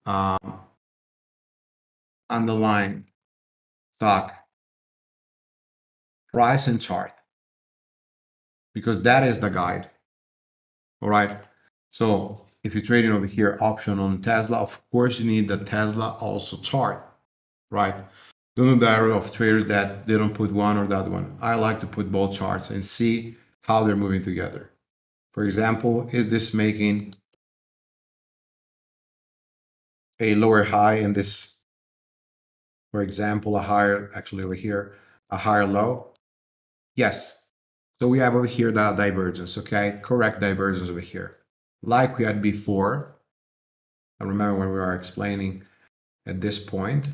[SPEAKER 2] um, underlying stock price and chart because that is the guide. All right. So if you're trading over here option on Tesla, of course you need the Tesla also chart, right? Don't do error of traders that they don't put one or that one. I like to put both charts and see how they're moving together. For example, is this making a lower high in this, for example, a higher, actually over here, a higher low? Yes. So we have over here the divergence, okay? Correct divergence over here. Like we had before, I remember when we were explaining at this point,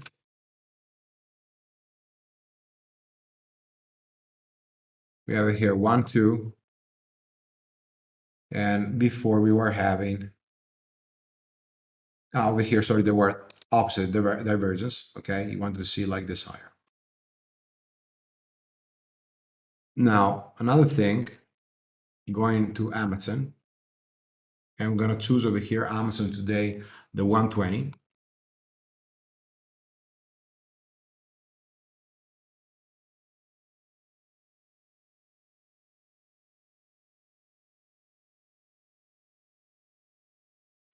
[SPEAKER 2] have here one, two, and before we were having ah, over here, sorry, there were opposite diver divergence. Okay, you wanted to see like this higher. Now, another thing, going to Amazon, and I'm gonna choose over here Amazon today, the 120.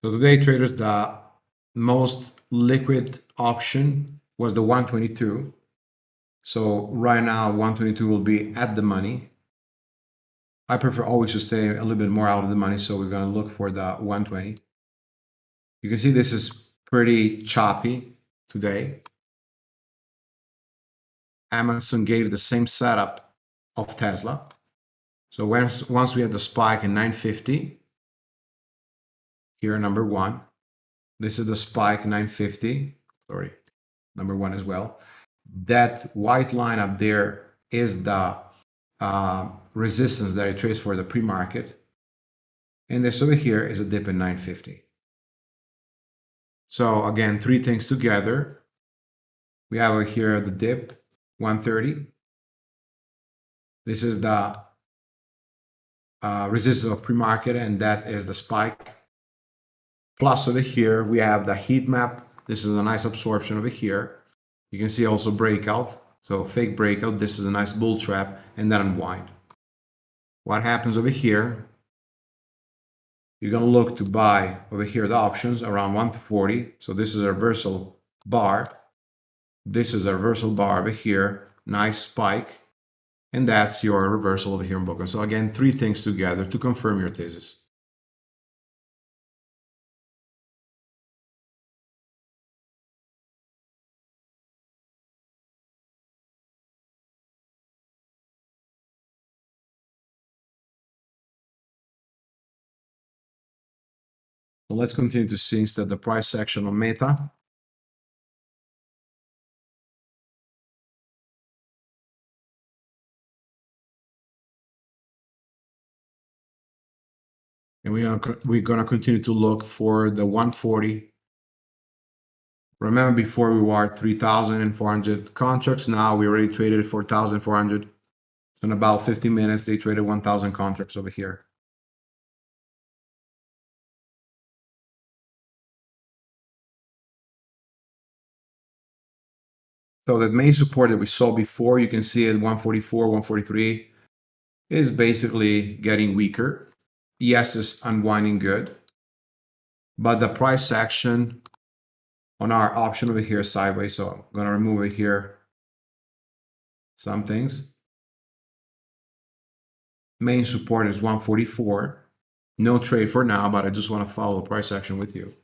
[SPEAKER 2] So today, traders, the most liquid option was the 122. So right now, 122 will be at the money. I prefer always to stay a little bit more out of the money, so we're going to look for the 120. You can see this is pretty choppy today. Amazon gave the same setup of Tesla. So once, once we had the spike in 950, here number one, this is the spike 950, sorry, number one as well. That white line up there is the uh, resistance that I traced for the pre-market. And this over here is a dip in 950. So again, three things together. We have over here the dip, 130. This is the uh, resistance of pre-market, and that is the spike. Plus over here, we have the heat map. This is a nice absorption over here. You can see also breakout. So fake breakout. This is a nice bull trap, and then unwind. What happens over here? You're going to look to buy over here the options around 140. So this is a reversal bar. This is a reversal bar over here. Nice spike. And that's your reversal over here in Boca. So again, three things together to confirm your thesis. Let's continue to see instead the price action on Meta. And we are, we're going to continue to look for the 140. Remember before we were 3,400 contracts. Now we already traded 4,400. In about 15 minutes, they traded 1,000 contracts over here. So that main support that we saw before, you can see at 144, 143 is basically getting weaker. Yes, it's unwinding good. But the price action on our option over here sideways. So I'm going to remove it here. Some things. Main support is 144. No trade for now, but I just want to follow price action with you.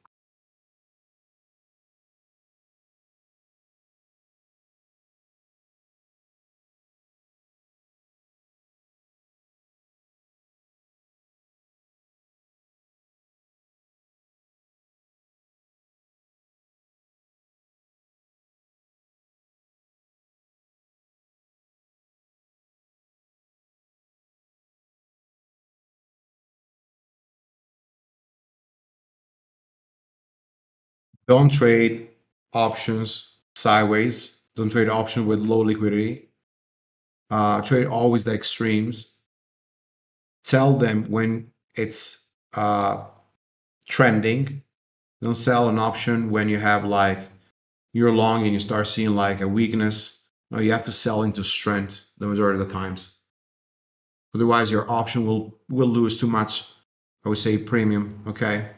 [SPEAKER 2] Don't trade options sideways. Don't trade option with low liquidity. Uh, trade always the extremes. Sell them when it's uh, trending. Don't sell an option when you have like you're long and you start seeing like a weakness. No, you have to sell into strength the majority of the times. Otherwise, your option will will lose too much. I would say premium. Okay.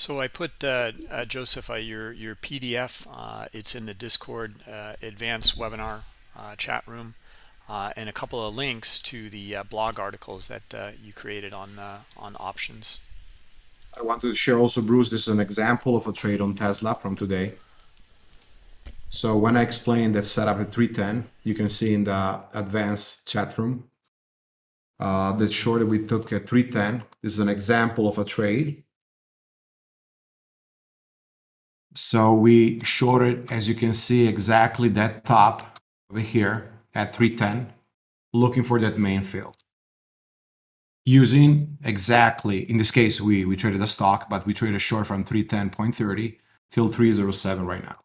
[SPEAKER 1] So I put uh, uh, Joseph uh, your your PDF. Uh, it's in the Discord uh, advanced webinar uh, chat room, and a couple of links to the blog articles that you created on on options.
[SPEAKER 2] I wanted to share also, Bruce. This is an example of a trade on Tesla from today. So when I explained that setup at 310, you can see in the advanced chat room the short that we took at 310. This is an example of a trade So we shorted, as you can see, exactly that top over here at 310, looking for that main fill. using exactly, in this case, we, we traded a stock, but we traded short from 310.30 till 307 right now.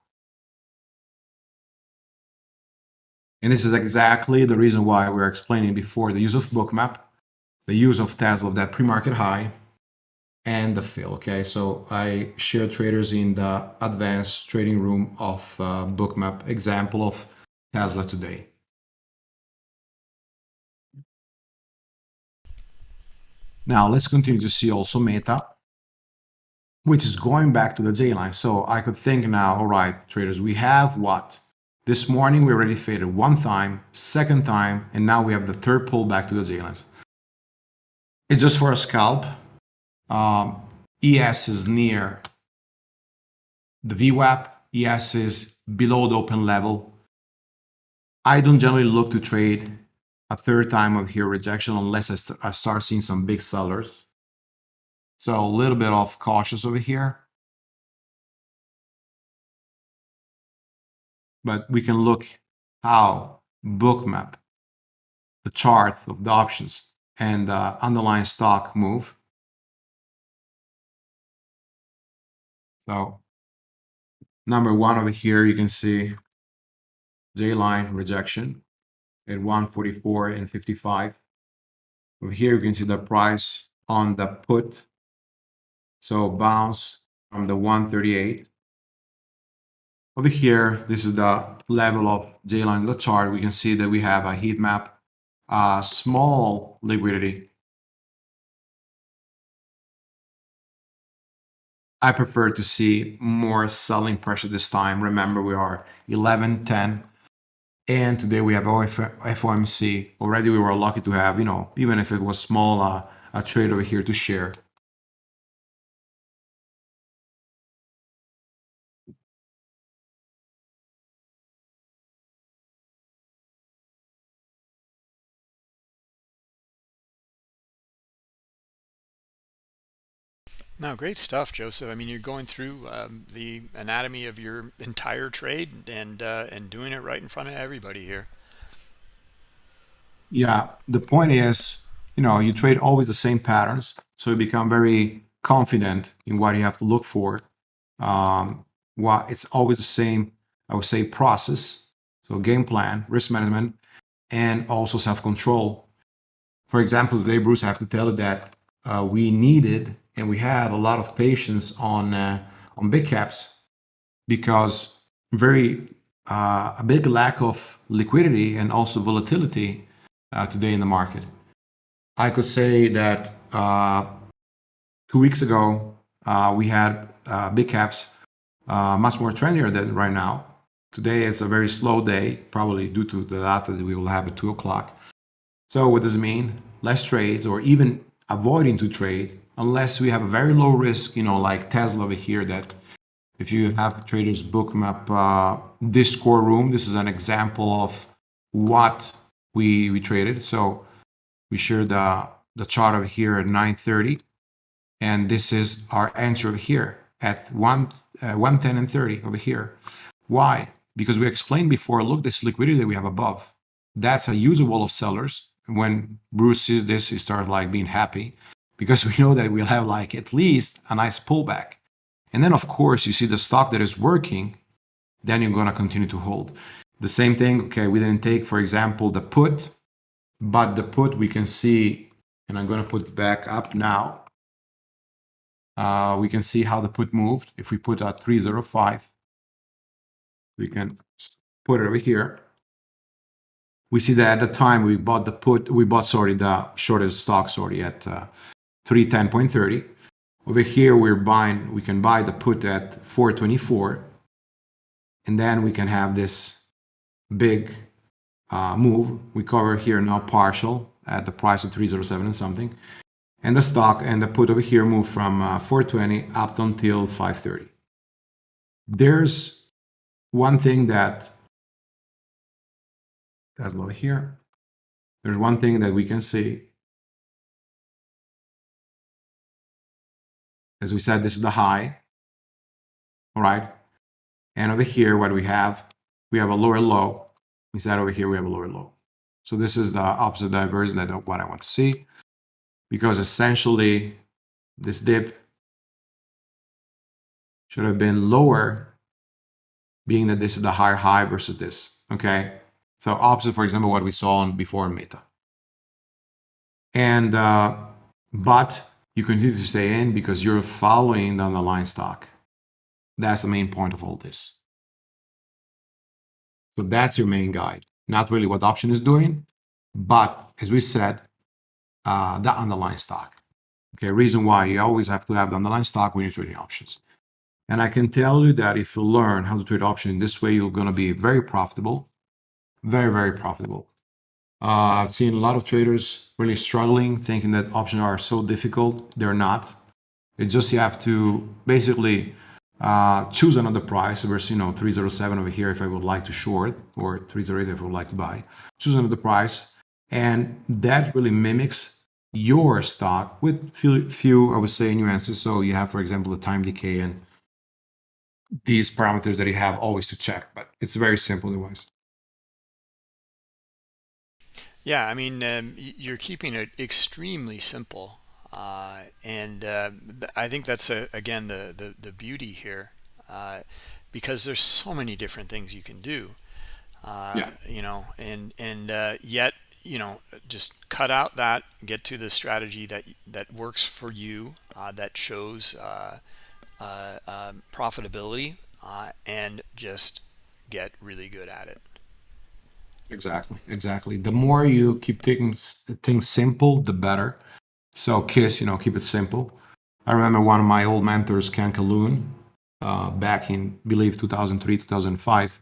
[SPEAKER 2] And this is exactly the reason why we are explaining before the use of bookmap, the use of Tesla of that pre-market high, and the fill. Okay, so I share traders in the advanced trading room of uh, bookmap example of Tesla today. Now let's continue to see also Meta, which is going back to the J line. So I could think now, all right, traders, we have what? This morning we already faded one time, second time, and now we have the third pull back to the J lines. It's just for a scalp. Um, ES is near the VWAP. ES is below the open level. I don't generally look to trade a third time of here rejection unless I, st I start seeing some big sellers. So a little bit of cautious over here. But we can look how bookmap, the chart of the options and uh, underlying stock move. So number one over here, you can see J line rejection at 144 and 55. Over here, you can see the price on the put. So bounce from the 138. Over here, this is the level of J line in the chart. We can see that we have a heat map, a small liquidity I prefer to see more selling pressure this time. Remember, we are 11, 10, and today we have FOMC. Already we were lucky to have, you know, even if it was small, uh, a trade over here to share.
[SPEAKER 1] No, great stuff, Joseph. I mean, you're going through um, the anatomy of your entire trade and uh, and doing it right in front of everybody here.
[SPEAKER 2] Yeah, the point is, you know, you trade always the same patterns, so you become very confident in what you have to look for. Um, it's always the same, I would say, process. So game plan, risk management, and also self-control. For example, today, Bruce, I have to tell you that uh, we needed and we had a lot of patience on uh, on big caps because very uh, a big lack of liquidity and also volatility uh, today in the market. I could say that uh, two weeks ago uh, we had uh, big caps much more trendier than right now. Today it's a very slow day, probably due to the data that we will have at two o'clock. So what does it mean? Less trades or even avoiding to trade unless we have a very low risk, you know, like Tesla over here that if you have traders bookmap uh, Discord room, this is an example of what we, we traded. So we share the, the chart over here at 930 and this is our entry over here at 1, uh, 110 and 30 over here. Why? Because we explained before, look, this liquidity that we have above, that's a usable of sellers. When Bruce sees this, he starts like being happy because we know that we'll have like at least a nice pullback. And then of course you see the stock that is working, then you're to continue to hold. The same thing, okay, we didn't take, for example, the put, but the put we can see, and I'm to put back up now. Uh, we can see how the put moved. If we put a 305, we can put it over here. We see that at the time we bought the put, we bought, sorry, the shorted stock, sorry, at uh, 310.30. Over here, we're buying, we can buy the put at 424. And then we can have this big uh, move. We cover here now partial at the price of 307 and something. And the stock and the put over here move from uh, 420 up until 530. There's one thing that, that's over here. There's one thing that we can see As we said, this is the high. All right. And over here, what do we have? We have a lower low. We said over here, we have a lower low. So this is the opposite divergence that what I want to see. because essentially this dip should have been lower, being that this is the higher high versus this. Okay. So opposite, for example, what we saw on before Meta. And uh, but you continue to stay in because you're following the underlying stock. That's the main point of all this. So that's your main guide. Not really what option is doing, but as we said, uh, the underlying stock. Okay, reason why you always have to have the underlying stock when you're trading options. And I can tell you that if you learn how to trade options in this way, you're going to be very profitable, very, very profitable. Uh, I've seen a lot of traders really struggling, thinking that options are so difficult. They're not. It's just you have to basically uh, choose another price versus, you know, 307 over here if I would like to short or 308 if I would like to buy. Choose another price. And that really mimics your stock with few, few, I would say, nuances. So you have, for example, the time decay and these parameters that you have always to check, but it's very simple otherwise.
[SPEAKER 1] Yeah, I mean, um, you're keeping it extremely simple. Uh, and uh, I think that's, a, again, the, the, the beauty here, uh, because there's so many different things you can do. Uh, yeah. You know, and, and uh, yet, you know, just cut out that, get to the strategy that, that works for you, uh, that shows um, profitability, and just get really good at it.
[SPEAKER 2] Exactly, exactly. The more you keep things things simple, the better. So KISS, you know, keep it simple. I remember one of my old mentors, Ken Calhoun, uh, back in believe 2003, 2005,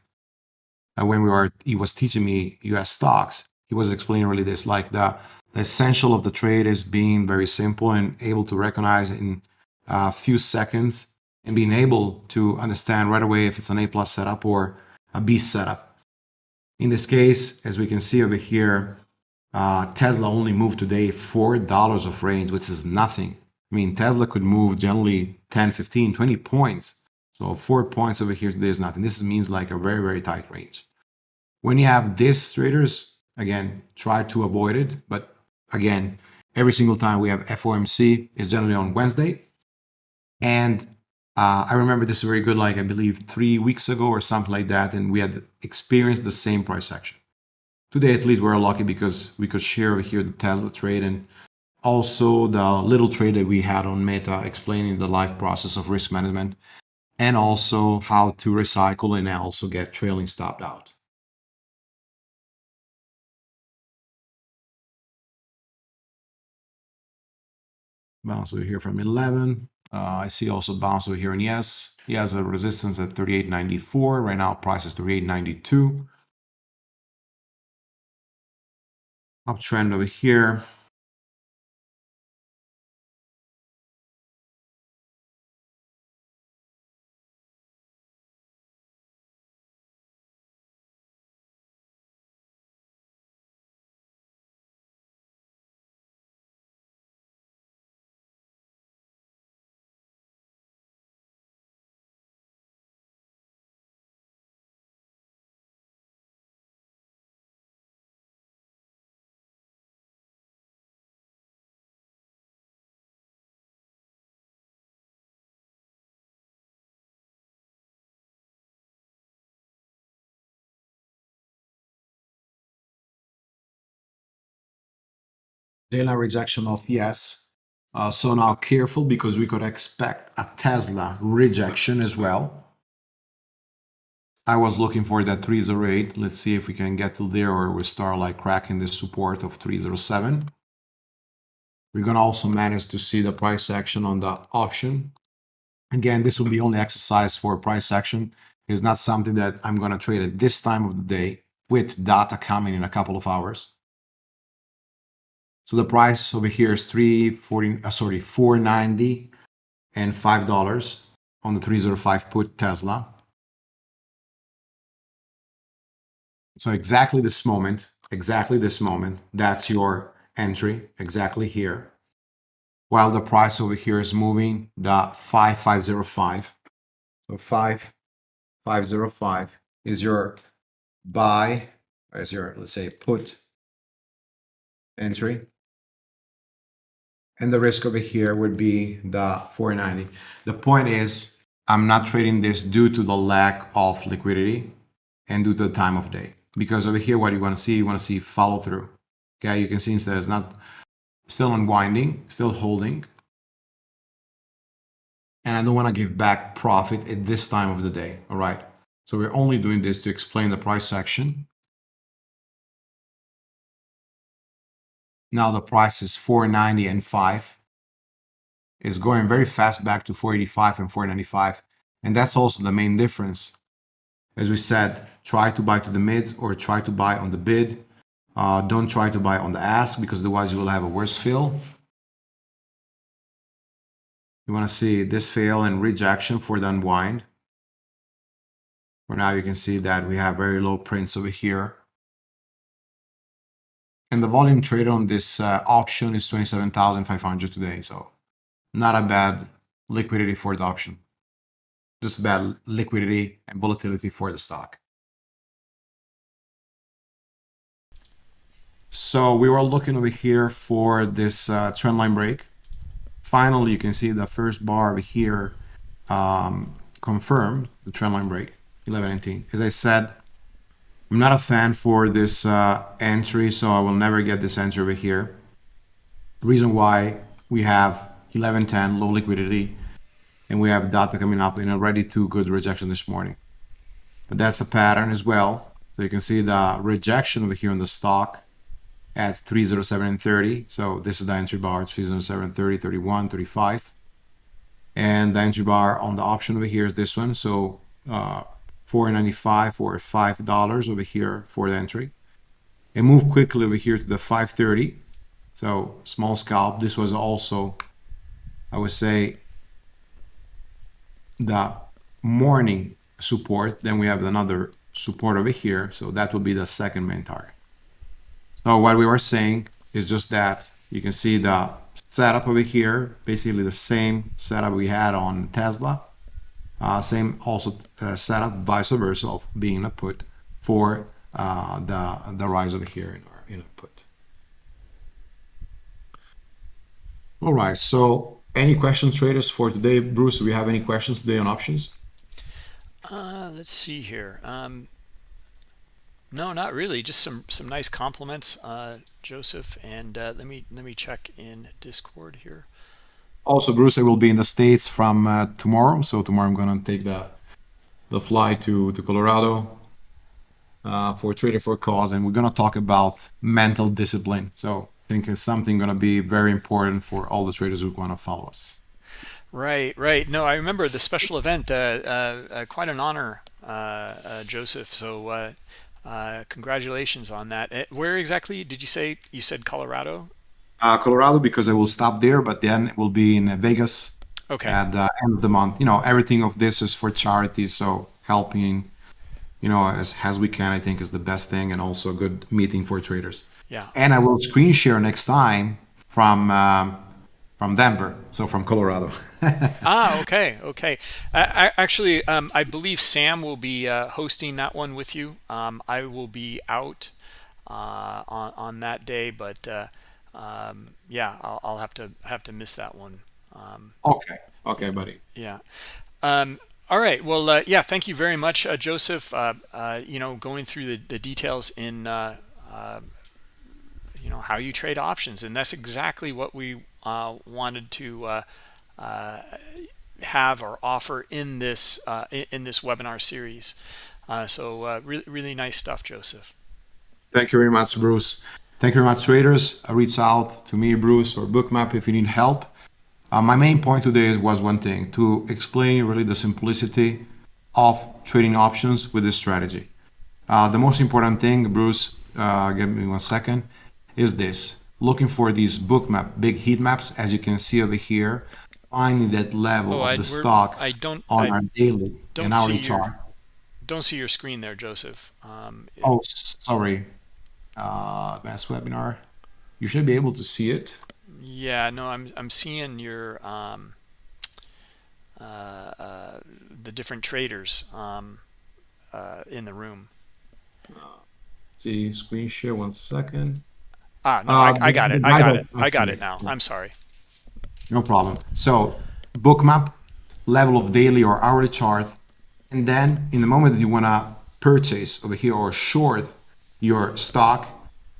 [SPEAKER 2] uh, when we were he was teaching me U.S. stocks. He was explaining really this, like the, the essential of the trade is being very simple and able to recognize in a few seconds and being able to understand right away if it's an A plus setup or a B setup in this case, as we can see over here, uh, Tesla only moved today $4 of range, which is nothing. I mean, Tesla could move generally 10, 15, 20 points. So four points over here today is nothing. This means like a very, very tight range. When you have this traders, again, try to avoid it. But again, every single time we have FOMC is generally on Wednesday. And uh, I remember this very good, like I believe three weeks ago or something like that, and we had experienced the same price action. Today, at least, we're lucky because we could share over here the Tesla trade and also the little trade that we had on Meta explaining the live process of risk management and also how to recycle and also get trailing stopped out. Bounce over here from 11. Uh, I see also bounce over here and yes, he has a resistance at 38.94. Right now price is 38.92. Uptrend over here. Daily rejection of ES. Uh, so now careful because we could expect a Tesla rejection as well. I was looking for that 308. Let's see if we can get to there or we start like cracking the support of 307. We're going to also manage to see the price action on the option. Again, this will be only exercise for price action. It's not something that I'm going to trade at this time of the day with data coming in a couple of hours. So the price over here is 340, uh, sorry, 490 and $5 on the 305 put Tesla. So exactly this moment, exactly this moment, that's your entry, exactly here. While the price over here is moving the 5505. So 5505 is your buy, is your, let's say, put entry and the risk over here would be the 490. The point is, I'm not trading this due to the lack of liquidity and due to the time of day. Because over here, what you want to see, you want to see follow through. Okay, you can see instead it's not still unwinding, still holding. And I don't want to give back profit at this time of the day. All right. So we're only doing this to explain the price action. Now the price is 490 and 5. It's going very fast back to 485 and 495. And that's also the main difference. As we said, try to buy to the mids or try to buy on the bid. Uh, don't try to buy on the ask because otherwise you will have a worse fill. You want to see this fail and rejection for the unwind. For now, you can see that we have very low prints over here. And the volume trade on this uh, auction is 27,500 today. So not a bad liquidity for the option. Just bad liquidity and volatility for the stock. So we were looking over here for this uh, trend line break. Finally, you can see the first bar over here um, confirmed the trend line break, 1119. As I said, I'm not a fan for this uh, entry, so I will never get this entry over here. Reason why we have 1110 low liquidity and we have data coming up in a ready to good rejection this morning. But that's a pattern as well. So you can see the rejection over here in the stock at 307 and 30. So this is the entry bar 307, 30, 31, 35. And the entry bar on the option over here is this one. So uh, 495 or $5 over here for the entry. And move quickly over here to the 530. So small scalp. This was also, I would say, the morning support. Then we have another support over here. So that would be the second main target. So what we were saying is just that you can see the setup over here, basically the same setup we had on Tesla. Uh, same also uh, setup vice versa of being a put for uh, the, the rise over here in our in put. All right, so any questions traders for today? Bruce, do we have any questions today on options?
[SPEAKER 1] Uh, let's see here. Um, no, not really. Just some some nice compliments, uh, Joseph. And uh, let me let me check in Discord here.
[SPEAKER 2] Also, Bruce, I will be in the States from uh, tomorrow. So tomorrow I'm going to take the the flight to, to Colorado uh, for Trader for Cause. And we're going to talk about mental discipline. So I think it's something going to be very important for all the traders who want to follow us.
[SPEAKER 1] Right, right. No, I remember the special event. Uh, uh, uh quite an honor, uh, Joseph. So congratulations on that. Where exactly did you say? You said Colorado?
[SPEAKER 2] Uh, Colorado because I will stop there, but then it will be in Vegas
[SPEAKER 1] okay.
[SPEAKER 2] at the end of the month. You know, everything of this is for charity, so helping, you know, as as we can, I think is the best thing, and also a good meeting for traders.
[SPEAKER 1] Yeah.
[SPEAKER 2] And I will screen share next time from um, from Denver, so from Colorado.
[SPEAKER 1] ah, okay, okay. I, I actually, um, I believe Sam will be uh, hosting that one with you. Um, I will be out uh, on on that day, but. Um, yeah, I'll, I'll, have to have to miss that one. Um,
[SPEAKER 2] okay, okay, buddy.
[SPEAKER 1] Yeah. Um, all right. Well, uh, yeah. Thank you very much, uh, Joseph. Uh, uh you know, going through the, the details in uh, uh, you know how you trade options, and that's exactly what we wanted to have or offer in this in, in, this webinar series. so really, really nice stuff, Joseph.
[SPEAKER 2] Thank you very much, Bruce. Thank you very much, traders. Reach out to me, Bruce, or Bookmap if you need help. Uh, my main point today was one thing, to explain really the simplicity of trading options with this strategy. Uh, the most important thing, Bruce, uh, give me one second, is this. Looking for these bookmap, big heat maps, as you can see over here, finding that level oh, of I, the stock
[SPEAKER 1] I don't,
[SPEAKER 2] on
[SPEAKER 1] I
[SPEAKER 2] our daily and hourly chart.
[SPEAKER 1] Don't see your screen there, Joseph. Um,
[SPEAKER 2] oh, sorry uh, advanced webinar. You should be able to see it.
[SPEAKER 1] Yeah, no, I'm I'm seeing your um, uh, uh, the different traders um, uh, in the room.
[SPEAKER 2] see screen share one second.
[SPEAKER 1] Ah, no, I, I, got it. I got it. I got it now. I'm sorry.
[SPEAKER 2] No problem. So bookmap, level of daily or hourly chart, and then in the moment that you want to purchase over here or short your stock,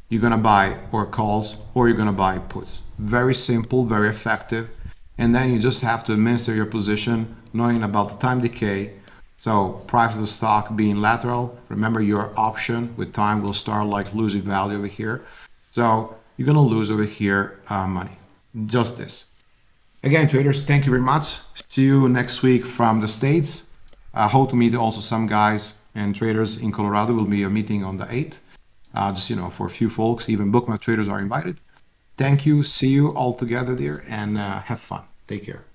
[SPEAKER 2] you're going to buy or calls or you're going to buy puts. Very simple, very effective. And then you just have to administer your position knowing about the time decay. So price of the stock being lateral, remember your option with time will start like losing value over here. So you're going to lose over here uh, money. Just this. Again, traders, thank you very much. See you next week from the States. I hope to meet also some guys and traders in Colorado. Will be a meeting on the 8th. Uh, just, you know, for a few folks, even bookmap traders are invited. Thank you. See you all together there and uh, have fun. Take care.